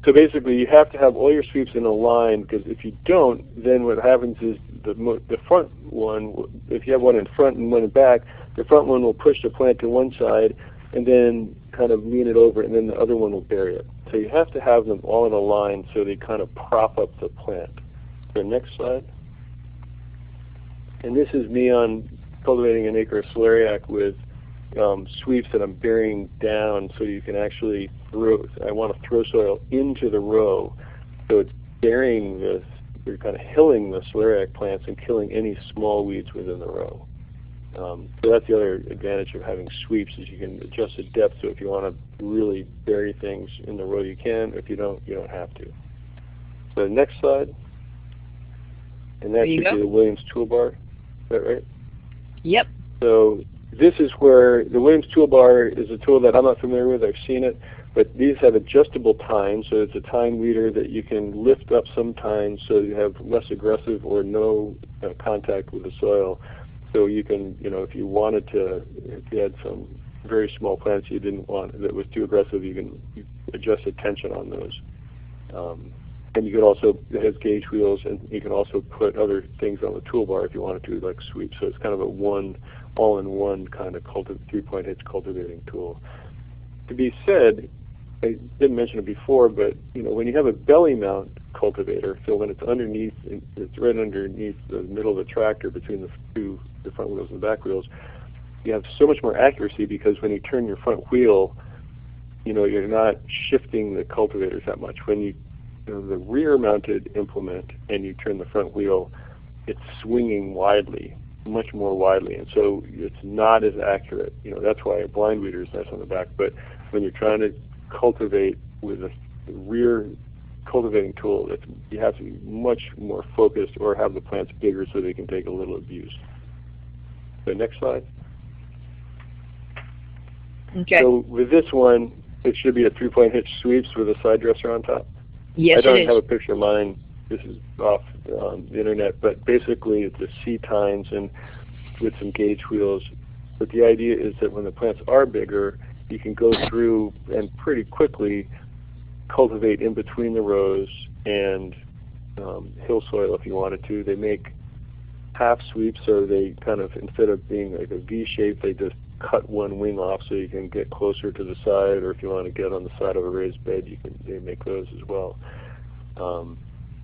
so basically, you have to have all your sweeps in a line because if you don't, then what happens is the the front one, if you have one in front and one in back, the front one will push the plant to one side and then kind of lean it over, and then the other one will bury it. So you have to have them all in a line so they kind of prop up the plant. The next slide. And this is me on cultivating an acre of celeriac with um, sweeps that I'm burying down so you can actually throw, I want to throw soil into the row. So it's burying this, you're kind of hilling the celeriac plants and killing any small weeds within the row. Um, so that's the other advantage of having sweeps is you can adjust the depth. So if you want to really bury things in the row, you can. If you don't, you don't have to. So the next slide, and that should go. be the Williams toolbar. Is that right? Yep. So this is where the Williams toolbar is a tool that I'm not familiar with. I've seen it, but these have adjustable tine. So it's a tine weeder that you can lift up sometimes so you have less aggressive or no uh, contact with the soil. So you can, you know, if you wanted to, if you had some very small plants you didn't want that was too aggressive, you can adjust the tension on those. Um, and you could also, it has gauge wheels, and you can also put other things on the toolbar if you wanted to, like sweep. So it's kind of a one, all-in-one kind of three-point hitch cultivating tool. To be said, I didn't mention it before, but you know when you have a belly mount cultivator, so when it's underneath, it's right underneath the middle of the tractor between the two, the front wheels and the back wheels, you have so much more accuracy because when you turn your front wheel, you know you're not shifting the cultivators that much. When you, you know, the rear-mounted implement and you turn the front wheel, it's swinging widely, much more widely, and so it's not as accurate. You know that's why a blind weeder is nice on the back, but when you're trying to cultivate with a rear cultivating tool, it's, you have to be much more focused or have the plants bigger so they can take a little abuse. The next slide. Okay. So with this one, it should be a three-point hitch sweeps with a side dresser on top. Yes, I don't have a picture of mine. This is off um, the internet, but basically it's a C tines and with some gauge wheels. But the idea is that when the plants are bigger, you can go through and pretty quickly cultivate in between the rows and um, hill soil if you wanted to. They make half sweeps, so they kind of instead of being like a V shape, they just cut one wing off so you can get closer to the side, or if you want to get on the side of a raised bed, you can they make those as well. Um,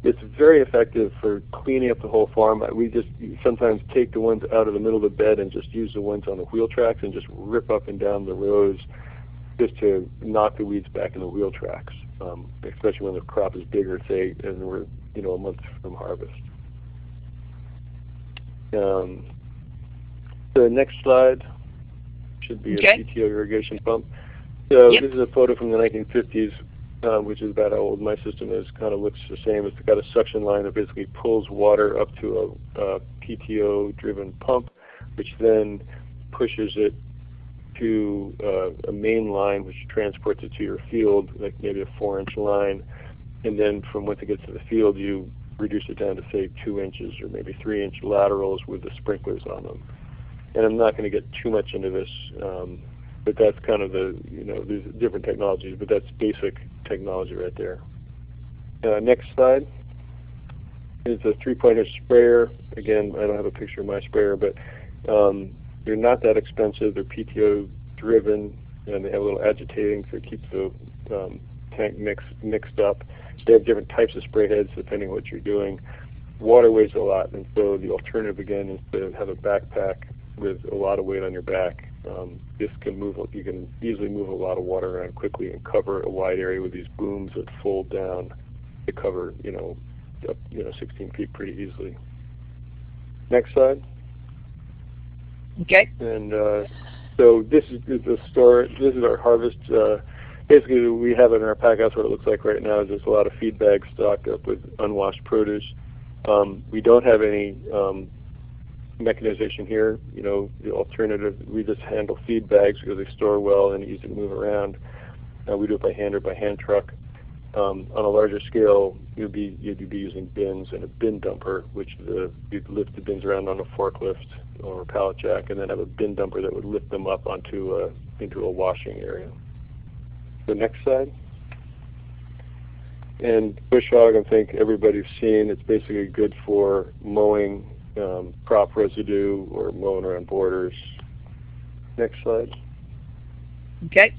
it's very effective for cleaning up the whole farm. We just sometimes take the ones out of the middle of the bed and just use the ones on the wheel tracks and just rip up and down the rows just to knock the weeds back in the wheel tracks, um, especially when the crop is bigger, say, and we're you know a month from harvest. Um, the next slide should be okay. a PTO irrigation pump. So yep. this is a photo from the 1950s uh, which is about how old my system is, kind of looks the same. It's got a suction line that basically pulls water up to a, a PTO-driven pump, which then pushes it to uh, a main line, which transports it to your field, like maybe a four-inch line. And then from once it gets to the field, you reduce it down to say two inches or maybe three-inch laterals with the sprinklers on them. And I'm not going to get too much into this. Um, but that's kind of the, you know, there's different technologies, but that's basic technology right there. Uh, next slide. it's a three-pointer sprayer. Again, I don't have a picture of my sprayer, but um, they're not that expensive. They're PTO driven, and they have a little agitating to keep the um, tank mix mixed up. They have different types of spray heads depending on what you're doing. Water weighs a lot, and so the alternative again is to have a backpack with a lot of weight on your back. Um, this can move. You can easily move a lot of water around quickly and cover a wide area with these booms that fold down to cover, you know, up, you know, 16 feet pretty easily. Next slide. Okay. And uh, so this is the store. This is our harvest. Uh, basically, we have it in our pack house. What it looks like right now is just a lot of feed bags stocked up with unwashed produce. Um, we don't have any um, mechanization here. You know, the alternative, we just handle feed bags because they store well and easy to move around. Uh, we do it by hand or by hand truck. Um, on a larger scale, you'd be you'd be using bins and a bin dumper, which the, you'd lift the bins around on a forklift or a pallet jack, and then have a bin dumper that would lift them up onto a, into a washing area. The next slide. And bush hog, I think everybody's seen. It's basically good for mowing um, crop residue or mowing around borders. Next slide. Okay.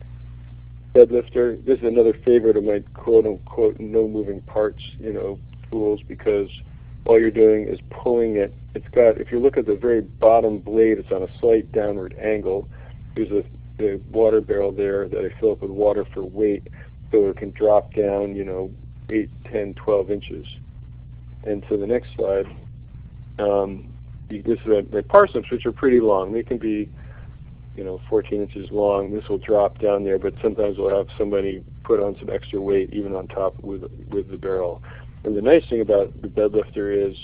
Bed lifter. This is another favorite of my quote unquote no moving parts, you know, tools because all you're doing is pulling it. It's got if you look at the very bottom blade, it's on a slight downward angle. There's a the water barrel there that I fill up with water for weight so it can drop down, you know, 8, 10, 12 inches. And so the next slide, um, this is a, the parsnips, which are pretty long. They can be, you know, 14 inches long. This will drop down there, but sometimes we'll have somebody put on some extra weight even on top with with the barrel. And the nice thing about the bed lifter is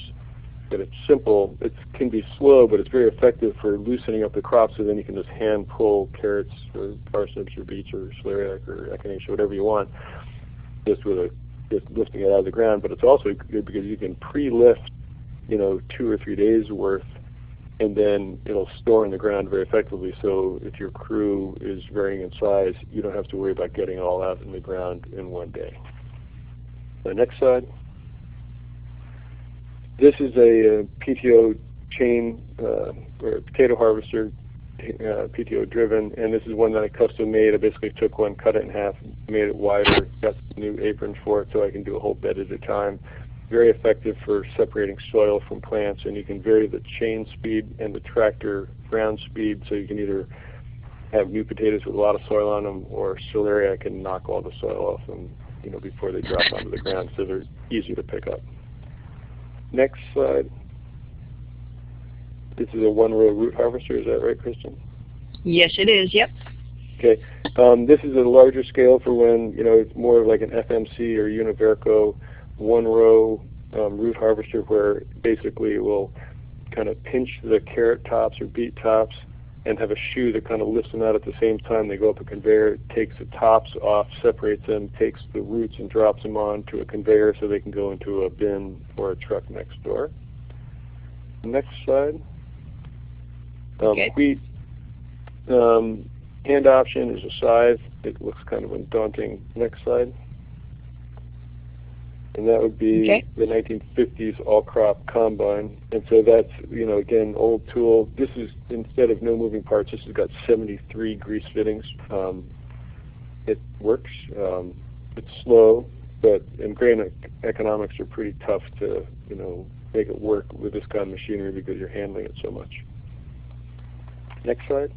that it's simple. It can be slow, but it's very effective for loosening up the crop so then you can just hand pull carrots or parsnips or beets or celeriac or echinacea, whatever you want, just with a just lifting it out of the ground. But it's also good because you can pre-lift, you know, two or three days worth and then it'll store in the ground very effectively. So if your crew is varying in size, you don't have to worry about getting it all out in the ground in one day. The next slide. This is a, a PTO chain uh, or potato harvester, uh, PTO driven, and this is one that I custom made. I basically took one, cut it in half, made it wider, got some new aprons for it so I can do a whole bed at a time. Very effective for separating soil from plants, and you can vary the chain speed and the tractor ground speed so you can either have new potatoes with a lot of soil on them or celeriac can knock all the soil off them you know, before they drop onto the ground so they're easier to pick up. Next slide. This is a one-row root harvester. Is that right, Kristen? Yes, it is. Yep. Okay. Um, this is a larger scale for when you know it's more of like an FMC or Univerco one-row um, root harvester, where basically it will kind of pinch the carrot tops or beet tops and have a shoe that kind of lifts them out at the same time. They go up a conveyor, takes the tops off, separates them, takes the roots and drops them onto a conveyor so they can go into a bin or a truck next door. Next slide. Um, okay. Wheat um, hand option is a scythe. It looks kind of daunting. Next slide and that would be okay. the 1950s all crop combine. And so that's, you know, again, old tool. This is, instead of no moving parts, this has got 73 grease fittings. Um, it works. Um, it's slow, but and grain economics are pretty tough to, you know, make it work with this kind of machinery because you're handling it so much. Next slide.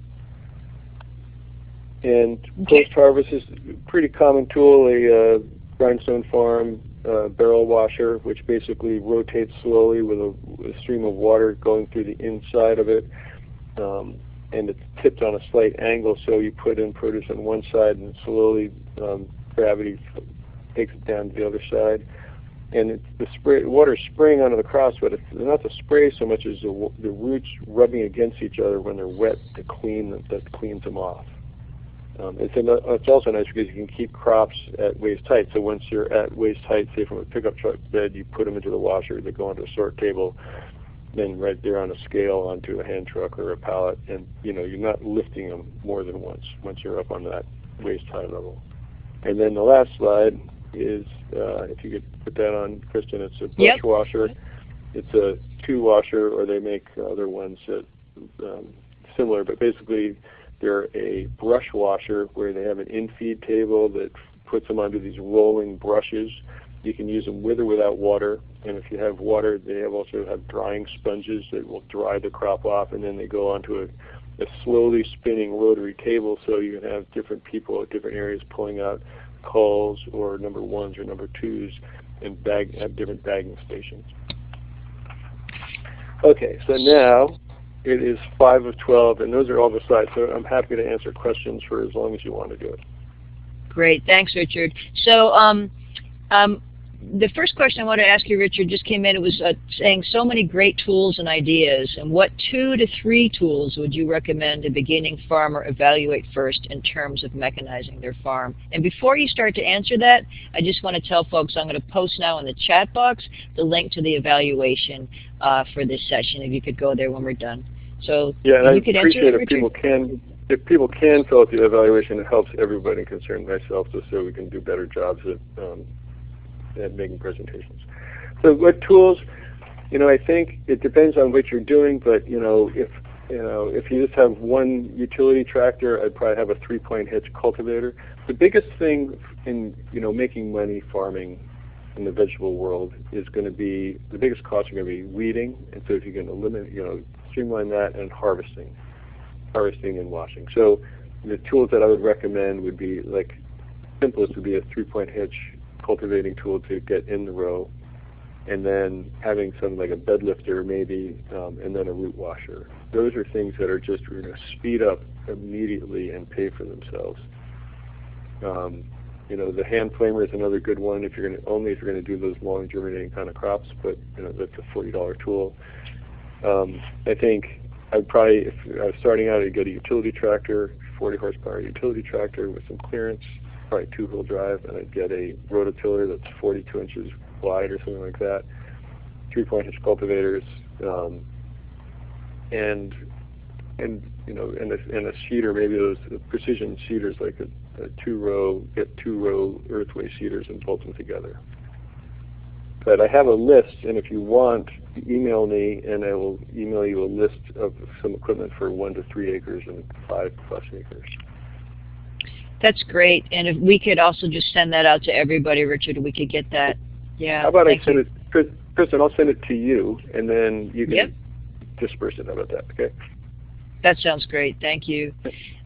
And okay. post-harvest is a pretty common tool. A uh, grindstone farm uh, barrel washer, which basically rotates slowly with a, a, stream of water going through the inside of it. Um, and it's tipped on a slight angle, so you put in produce on one side and slowly um, gravity takes it down to the other side. And it's the spray, water spraying onto the cross, but it's not the spray so much as the, the roots rubbing against each other when they're wet to clean them, that cleans them off. Um, it's, an, it's also nice because you can keep crops at waist height. So once you're at waist height, say from a pickup truck bed, you put them into the washer, they go onto a sort table, then right there on a scale onto a hand truck or a pallet, and you know you're not lifting them more than once once you're up on that waist high level. And then the last slide is, uh, if you could put that on, Kristen, it's a brush yep. washer. it's a two washer, or they make other ones that um, similar, but basically they're a brush washer where they have an in-feed table that puts them onto these rolling brushes. You can use them with or without water, and if you have water, they have also have drying sponges that will dry the crop off, and then they go onto a a slowly spinning rotary table so you can have different people at different areas pulling out culls or number ones or number twos and bag, have different bagging stations. Okay, so now it is 5 of 12, and those are all the slides. So I'm happy to answer questions for as long as you want to do it. Great. Thanks, Richard. So um, um, the first question I want to ask you, Richard, just came in. It was uh, saying so many great tools and ideas. And what two to three tools would you recommend a beginning farmer evaluate first in terms of mechanizing their farm? And before you start to answer that, I just want to tell folks I'm going to post now in the chat box the link to the evaluation uh, for this session. If you could go there when we're done. So yeah, and I you could appreciate answer if people can if people can fill out the evaluation, it helps everybody concerned, myself, just so we can do better jobs at um, at making presentations. So what tools? You know, I think it depends on what you're doing, but you know, if you know, if you just have one utility tractor, I'd probably have a three-point hitch cultivator. The biggest thing in you know making money farming in the vegetable world is going to be the biggest cost are going to be weeding, and so if you can eliminate, you know, streamline that and harvesting, harvesting and washing. So the tools that I would recommend would be like simplest would be a three-point hitch cultivating tool to get in the row, and then having something like a bed lifter maybe, um, and then a root washer. Those are things that are just going to speed up immediately and pay for themselves. Um, you know, the hand flamer is another good one if you're going to only if you're going to do those long germinating kind of crops, but you know that's a forty dollar tool. Um, I think I'd probably if I was starting out, I'd get a utility tractor, 40 horsepower utility tractor with some clearance, probably two-wheel drive, and I'd get a rototiller that's 42 inches wide or something like that, three-point hitch cultivators, um, and and you know, and a, and a seeder, maybe those precision seeders like a, a two-row, get two-row earthway seeders and bolt them together. But I have a list, and if you want, email me, and I will email you a list of some equipment for one to three acres and five plus acres. That's great. And if we could also just send that out to everybody, Richard, we could get that. Yeah. How about I send it, Kristen, I'll send it to you, and then you can yep. disperse it. How about that? Okay. That sounds great. Thank you.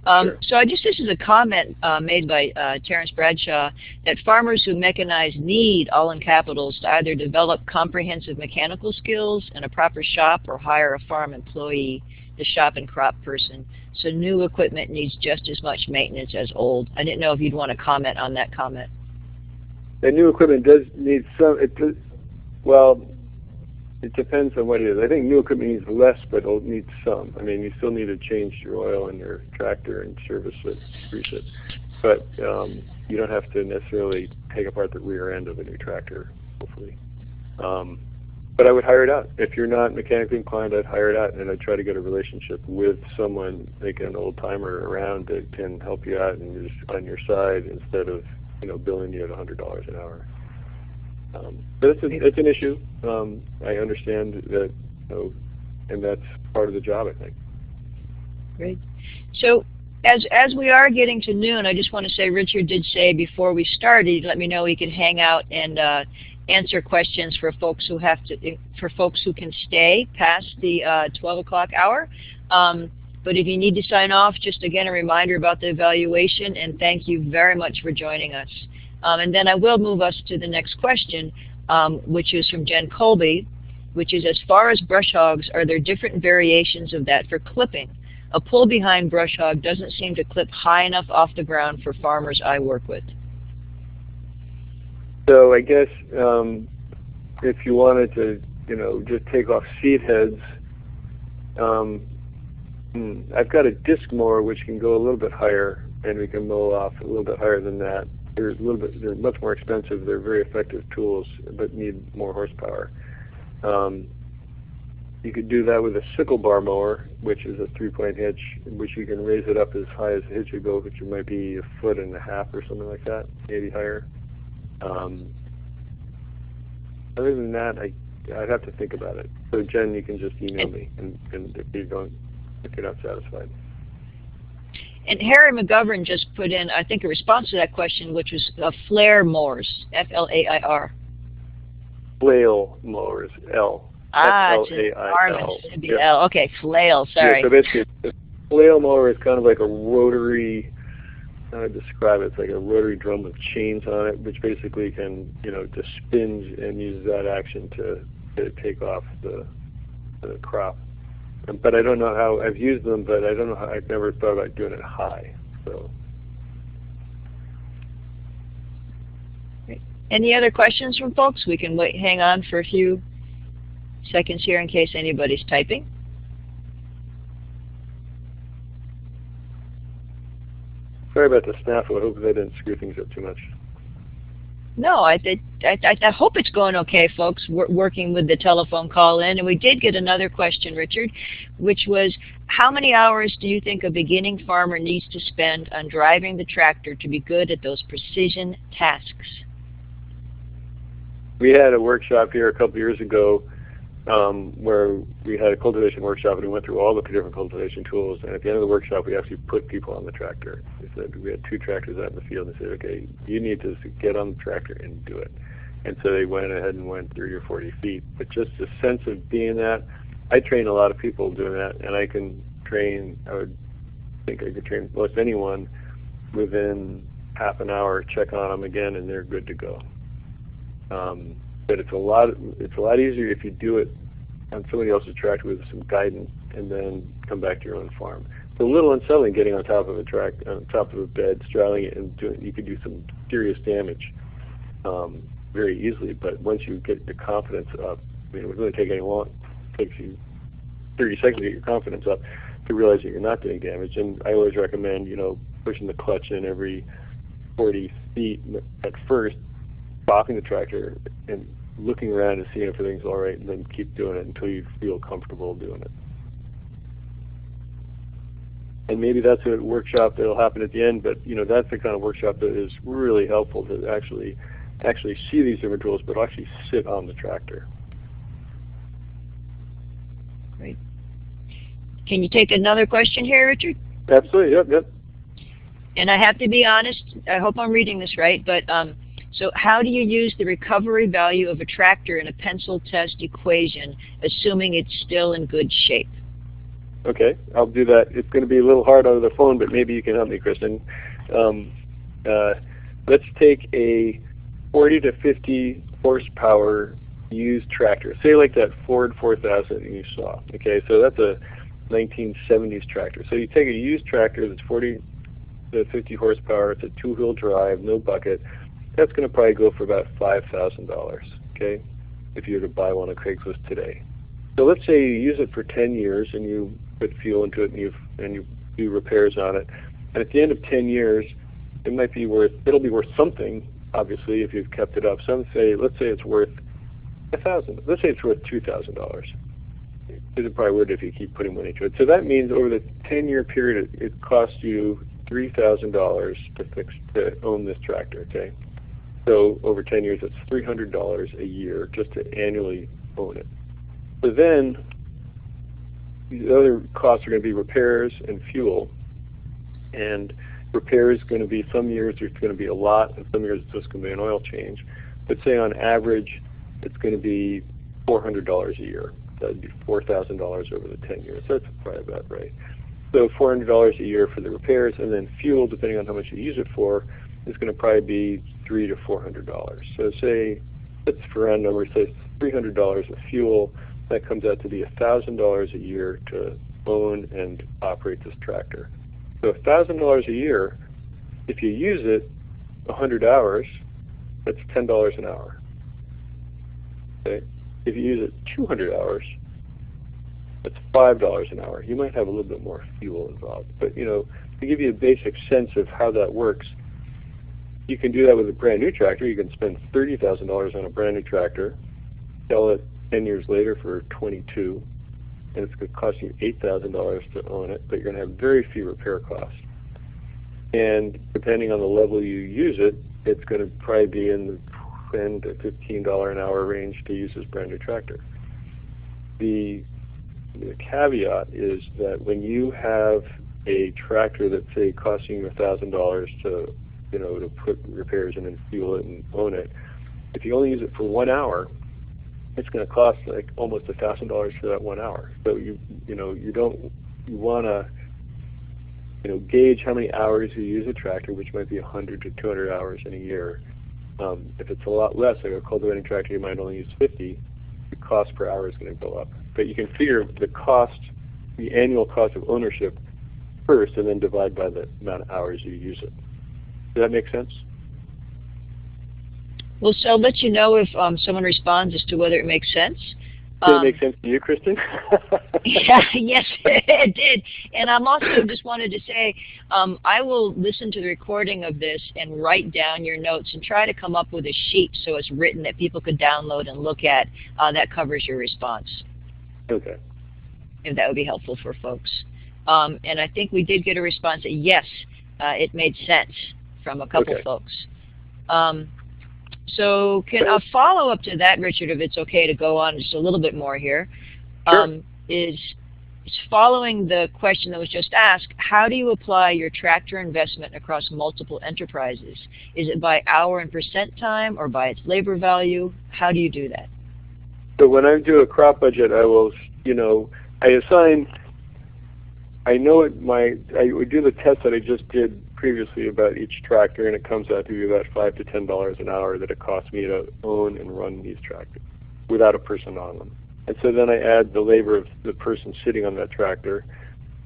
Um, sure. So I just this is a comment uh, made by uh, Terence Bradshaw that farmers who mechanize need, all in capitals, to either develop comprehensive mechanical skills and a proper shop or hire a farm employee, the shop and crop person. So new equipment needs just as much maintenance as old. I didn't know if you'd want to comment on that comment. The new equipment does need some, it does, well, it depends on what it is. I think new equipment needs less, but it needs some. I mean, you still need to change your oil in your tractor and service it, grease it. But um, you don't have to necessarily take apart the rear end of a new tractor, hopefully. Um, but I would hire it out. If you're not mechanically inclined, I'd hire it out, and I'd try to get a relationship with someone, like an old timer around that can help you out and is on your side instead of you know billing you at $100 an hour. Um, but it's, a, it's an issue. Um, I understand that, you know, and that's part of the job, I think. Great. So as as we are getting to noon, I just want to say Richard did say before we started, let me know he could hang out and uh, answer questions for folks who have to, for folks who can stay past the uh, 12 o'clock hour. Um, but if you need to sign off, just again a reminder about the evaluation and thank you very much for joining us. Um, and then I will move us to the next question, um, which is from Jen Colby, which is as far as brush hogs, are there different variations of that for clipping? A pull behind brush hog doesn't seem to clip high enough off the ground for farmers I work with. So I guess um, if you wanted to, you know, just take off seed heads, um, hmm, I've got a disc mower which can go a little bit higher, and we can mow off a little bit higher than that. They're a little bit, they're much more expensive. They're very effective tools, but need more horsepower. Um, you could do that with a sickle bar mower, which is a three-point hitch, which you can raise it up as high as the hitch would go, which might be a foot and a half or something like that, maybe higher. Um, other than that, I I'd have to think about it. So Jen, you can just email me, and, and if you don't, if you're not satisfied. And Harry McGovern just put in, I think, a response to that question, which was uh, flair mowers, F-L-A-I-R. Flail mowers, L. Ah, F-L-A-I-L. Should be L. Okay, flail. Sorry. Yeah, so basically, flail mower is kind of like a rotary. How I describe it? It's like a rotary drum with chains on it, which basically can, you know, just spins and uses that action to, to take off the the crop but I don't know how I've used them, but I don't know how I've never thought about doing it high. So. Any other questions from folks? We can wait, hang on for a few seconds here in case anybody's typing. Sorry about the snafu. I hope they didn't screw things up too much. No, I, I, I, hope it's going okay, folks, We're working with the telephone call in. And we did get another question, Richard, which was, how many hours do you think a beginning farmer needs to spend on driving the tractor to be good at those precision tasks? We had a workshop here a couple years ago um, where we had a cultivation workshop and we went through all the different cultivation tools. And at the end of the workshop, we actually put people on the tractor. We said we had two tractors out in the field and said, okay, you need to get on the tractor and do it. And so they went ahead and went 30 or 40 feet. But just the sense of being that, I train a lot of people doing that, and I can train. I would think I could train most anyone within half an hour. Check on them again, and they're good to go. Um, but it's a lot. It's a lot easier if you do it on somebody else's tractor with some guidance, and then come back to your own farm. It's a little unsettling getting on top of a track, on top of a bed, straddling it, and doing. You could do some serious damage um, very easily. But once you get the confidence up, I mean, it would really take any long. It takes you 30 seconds to get your confidence up to realize that you're not doing damage. And I always recommend, you know, pushing the clutch in every 40 feet at first, stopping the tractor and looking around and seeing if everything's all right, and then keep doing it until you feel comfortable doing it. And maybe that's a workshop that'll happen at the end, but you know that's the kind of workshop that is really helpful to actually actually see these different tools, but actually sit on the tractor. Great. Can you take another question here, Richard? Absolutely. Yep. Yep. And I have to be honest. I hope I'm reading this right, but um, so how do you use the recovery value of a tractor in a pencil test equation, assuming it's still in good shape? Okay, I'll do that. It's going to be a little hard over the phone, but maybe you can help me, Kristen. Um, uh, let's take a 40 to 50 horsepower used tractor. Say like that Ford 4000 you saw. Okay, so that's a 1970s tractor. So you take a used tractor that's 40 to 50 horsepower. It's a two-wheel drive, no bucket that's going to probably go for about $5,000, okay, if you were to buy one on Craigslist today. So let's say you use it for 10 years and you put fuel into it and you and you do repairs on it, and at the end of 10 years, it might be worth it'll be worth something, obviously, if you've kept it up. Some say let's say it's worth a thousand. Let's say it's worth two thousand dollars. It probably would if you keep putting money into it. So that means over the 10-year period, it, it costs you three thousand dollars to fix to own this tractor. Okay. So over 10 years, it's $300 a year just to annually own it. So then the other costs are going to be repairs and fuel. And repairs going to be some years there's going to be a lot, and some years it's just going to be an oil change. But say on average, it's going to be $400 a year. That'd be $4,000 over the 10 years. That's probably about right. So $400 a year for the repairs, and then fuel, depending on how much you use it for, is going to probably be three to four hundred dollars. So say let's for round numbers say three hundred dollars of fuel. That comes out to be a thousand dollars a year to own and operate this tractor. So a thousand dollars a year, if you use it a hundred hours, that's ten dollars an hour. Okay. If you use it 200 hours, that's five dollars an hour. You might have a little bit more fuel involved, but you know, to give you a basic sense of how that works, you can do that with a brand new tractor. You can spend $30,000 on a brand new tractor, sell it 10 years later for 22 and it's going to cost you $8,000 to own it, but you're going to have very few repair costs. And depending on the level you use it, it's going to probably be in the 10 to $15 an hour range to use this brand new tractor. The, the caveat is that when you have a tractor that say costing you $1,000 to, you know, to put repairs in and fuel it and own it, if you only use it for one hour, it's going to cost like almost a $1,000 for that one hour. So you, you know, you don't, you want to you know, gauge how many hours you use a tractor, which might be 100 to 200 hours in a year. Um, if it's a lot less, like a cultivating tractor, you might only use 50. The cost per hour is going to go up. But you can figure the cost, the annual cost of ownership first, and then divide by the amount of hours you use it. Does that make sense? Well, so I'll let you know if um, someone responds as to whether it makes sense. Did Um, it make sense to you, Kristen? *laughs* *laughs* yeah, yes, it did. And I'm also just wanted to say, um, I will listen to the recording of this and write down your notes and try to come up with a sheet so it's written that people could download and look at uh, that covers your response, okay. if that would be helpful for folks. Um, and I think we did get a response that yes, uh, it made sense from a couple Okay. folks. Um, so can a follow up to that, Richard, if it's okay to go on just a little bit more here, Sure. um, is is following the question that was just asked, how do you apply your tractor investment across multiple enterprises? Is it by hour and percent time or by its labor value? How do you do that? So when I do a crop budget, I will, you know, I assign. I know it. My I would do the test that I just did previously about each tractor, and it comes out to be about five to ten dollars an hour that it costs me to own and run these tractors without a person on them. And so then I add the labor of the person sitting on that tractor,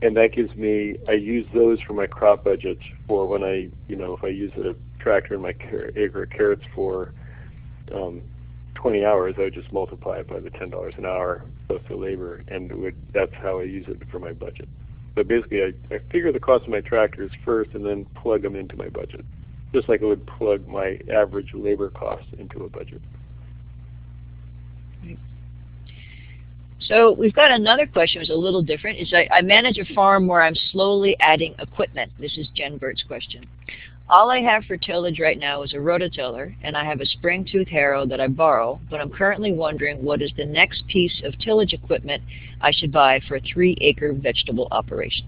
and that gives me. I use those for my crop budgets for when I, you know, if I use a tractor in my acre of carrots for um, 20 hours, I would just multiply it by the $10 an hour plus the labor, and would, that's how I use it for my budget. So basically, I, I figure the cost of my tractors first and then plug them into my budget, just like I would plug my average labor cost into a budget. So we've got another question that's a little different. Is I, I manage a farm where I'm slowly adding equipment. This is Jen Burt's question. All I have for tillage right now is a rototiller, and I have a spring tooth harrow that I borrow, but I'm currently wondering what is the next piece of tillage equipment I should buy for a three acre vegetable operation.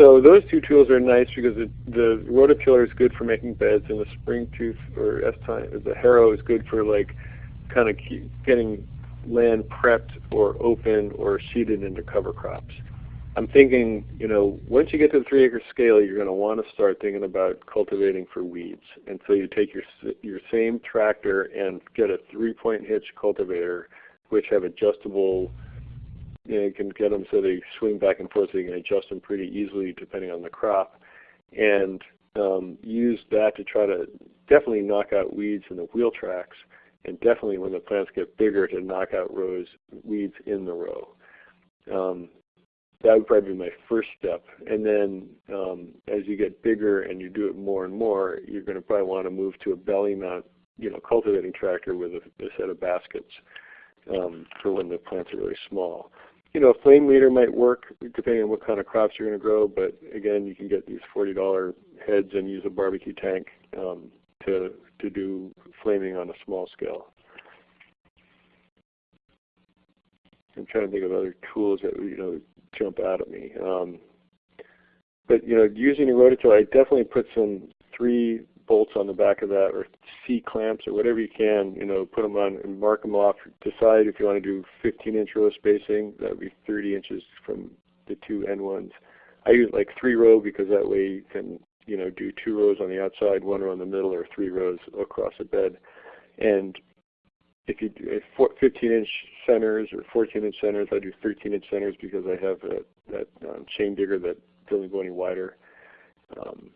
So those two tools are nice because it, the rototiller is good for making beds, and the spring tooth or S tine the harrow is good for like kind of getting land prepped or open or seeded into cover crops. I'm thinking, you know, once you get to the three acre scale, you're going to want to start thinking about cultivating for weeds. And so you take your your same tractor and get a three point hitch cultivator, which have adjustable. You, know, you can get them so they swing back and forth, so you can adjust them pretty easily depending on the crop, and um, use that to try to definitely knock out weeds in the wheel tracks, and definitely when the plants get bigger to knock out rows weeds in the row. Um, that would probably be my first step. And then um, as you get bigger and you do it more and more, you're going to probably want to move to a belly mount, you know, cultivating tractor with a, a set of baskets um, for when the plants are really small. You know, a flame weeder might work depending on what kind of crops you're going to grow, but again, you can get these $40 heads and use a barbecue tank um, to to do flaming on a small scale. I'm trying to think of other tools that you know jump out at me. Um, but you know, using a rototiller, I definitely put some three bolts on the back of that, or C clamps, or whatever you can. You know, put them on and mark them off. Decide if you want to do 15-inch row spacing. That would be 30 inches from the two end ones. I use like three row because that way you can you know do two rows on the outside, one row in the middle, or three rows across a bed. And if you do 15 inch centers or 14 inch centers, I do 13 inch centers because I have a, that um, chain digger that doesn't go any wider. Um,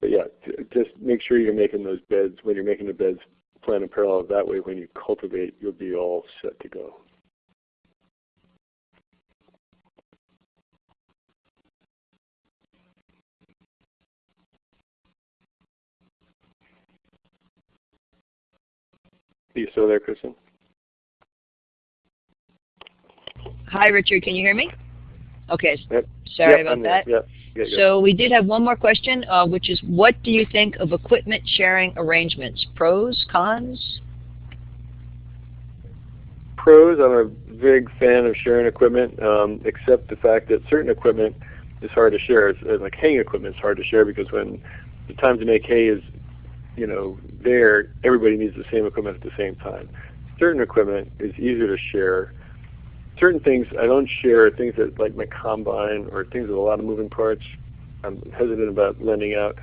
but yeah, just make sure you're making those beds, when you're making the beds, plan in parallel. That way when you cultivate, you'll be all set to go. You still there, Kristen? Hi, Richard. Can you hear me? Okay. Yep. Sorry Yep, about I'm that. Yep. Yeah, yeah. So we did have one more question, uh, which is what do you think of equipment sharing arrangements? Pros, cons? Pros, I'm a big fan of sharing equipment, um, except the fact that certain equipment is hard to share. It's, like haying equipment is hard to share because when the time to make hay is, you know, there, everybody needs the same equipment at the same time. Certain equipment is easier to share. Certain things I don't share, things that like my combine or things with a lot of moving parts. I'm hesitant about lending out.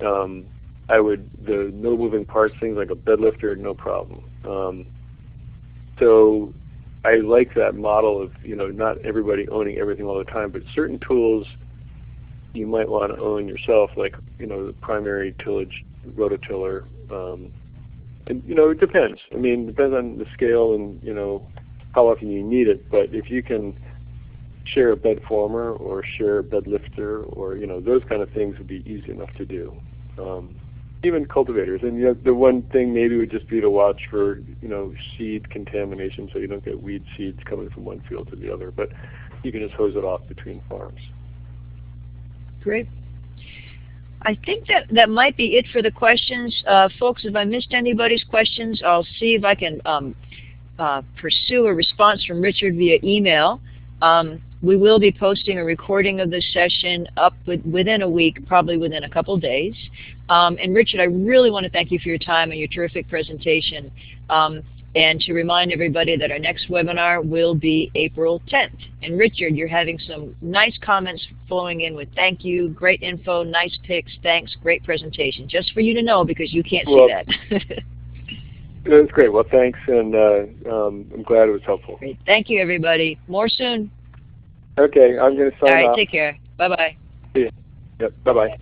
Um, I would the no moving parts things like a bed lifter, no problem. Um, so I like that model of you know not everybody owning everything all the time, but certain tools you might want to own yourself, like you know the primary tillage rototiller. Um, and you know it depends. I mean, it depends on the scale and you know how often you need it. But if you can share a bed former or share a bed lifter or you know those kind of things would be easy enough to do. Um, even cultivators. And you know, the one thing maybe would just be to watch for you know seed contamination, so you don't get weed seeds coming from one field to the other. But you can just hose it off between farms. Great. I think that that might be it for the questions. Uh, folks, if I missed anybody's questions, I'll see if I can um, uh, pursue a response from Richard via email. Um, we will be posting a recording of this session up with, within a week, probably within a couple days. Um, and Richard, I really want to thank you for your time and your terrific presentation. And to remind everybody that our next webinar will be April 10th. And Richard, you're having some nice comments flowing in with thank you, great info, nice pics, thanks, great presentation. Just for you to know because you can't Well, see that. *laughs* That's great. Well, thanks, and uh, um, I'm glad it was helpful. great. Thank you, everybody. More soon. Okay, I'm going to All sign right, off. take care. Bye-bye. Yep, bye bye.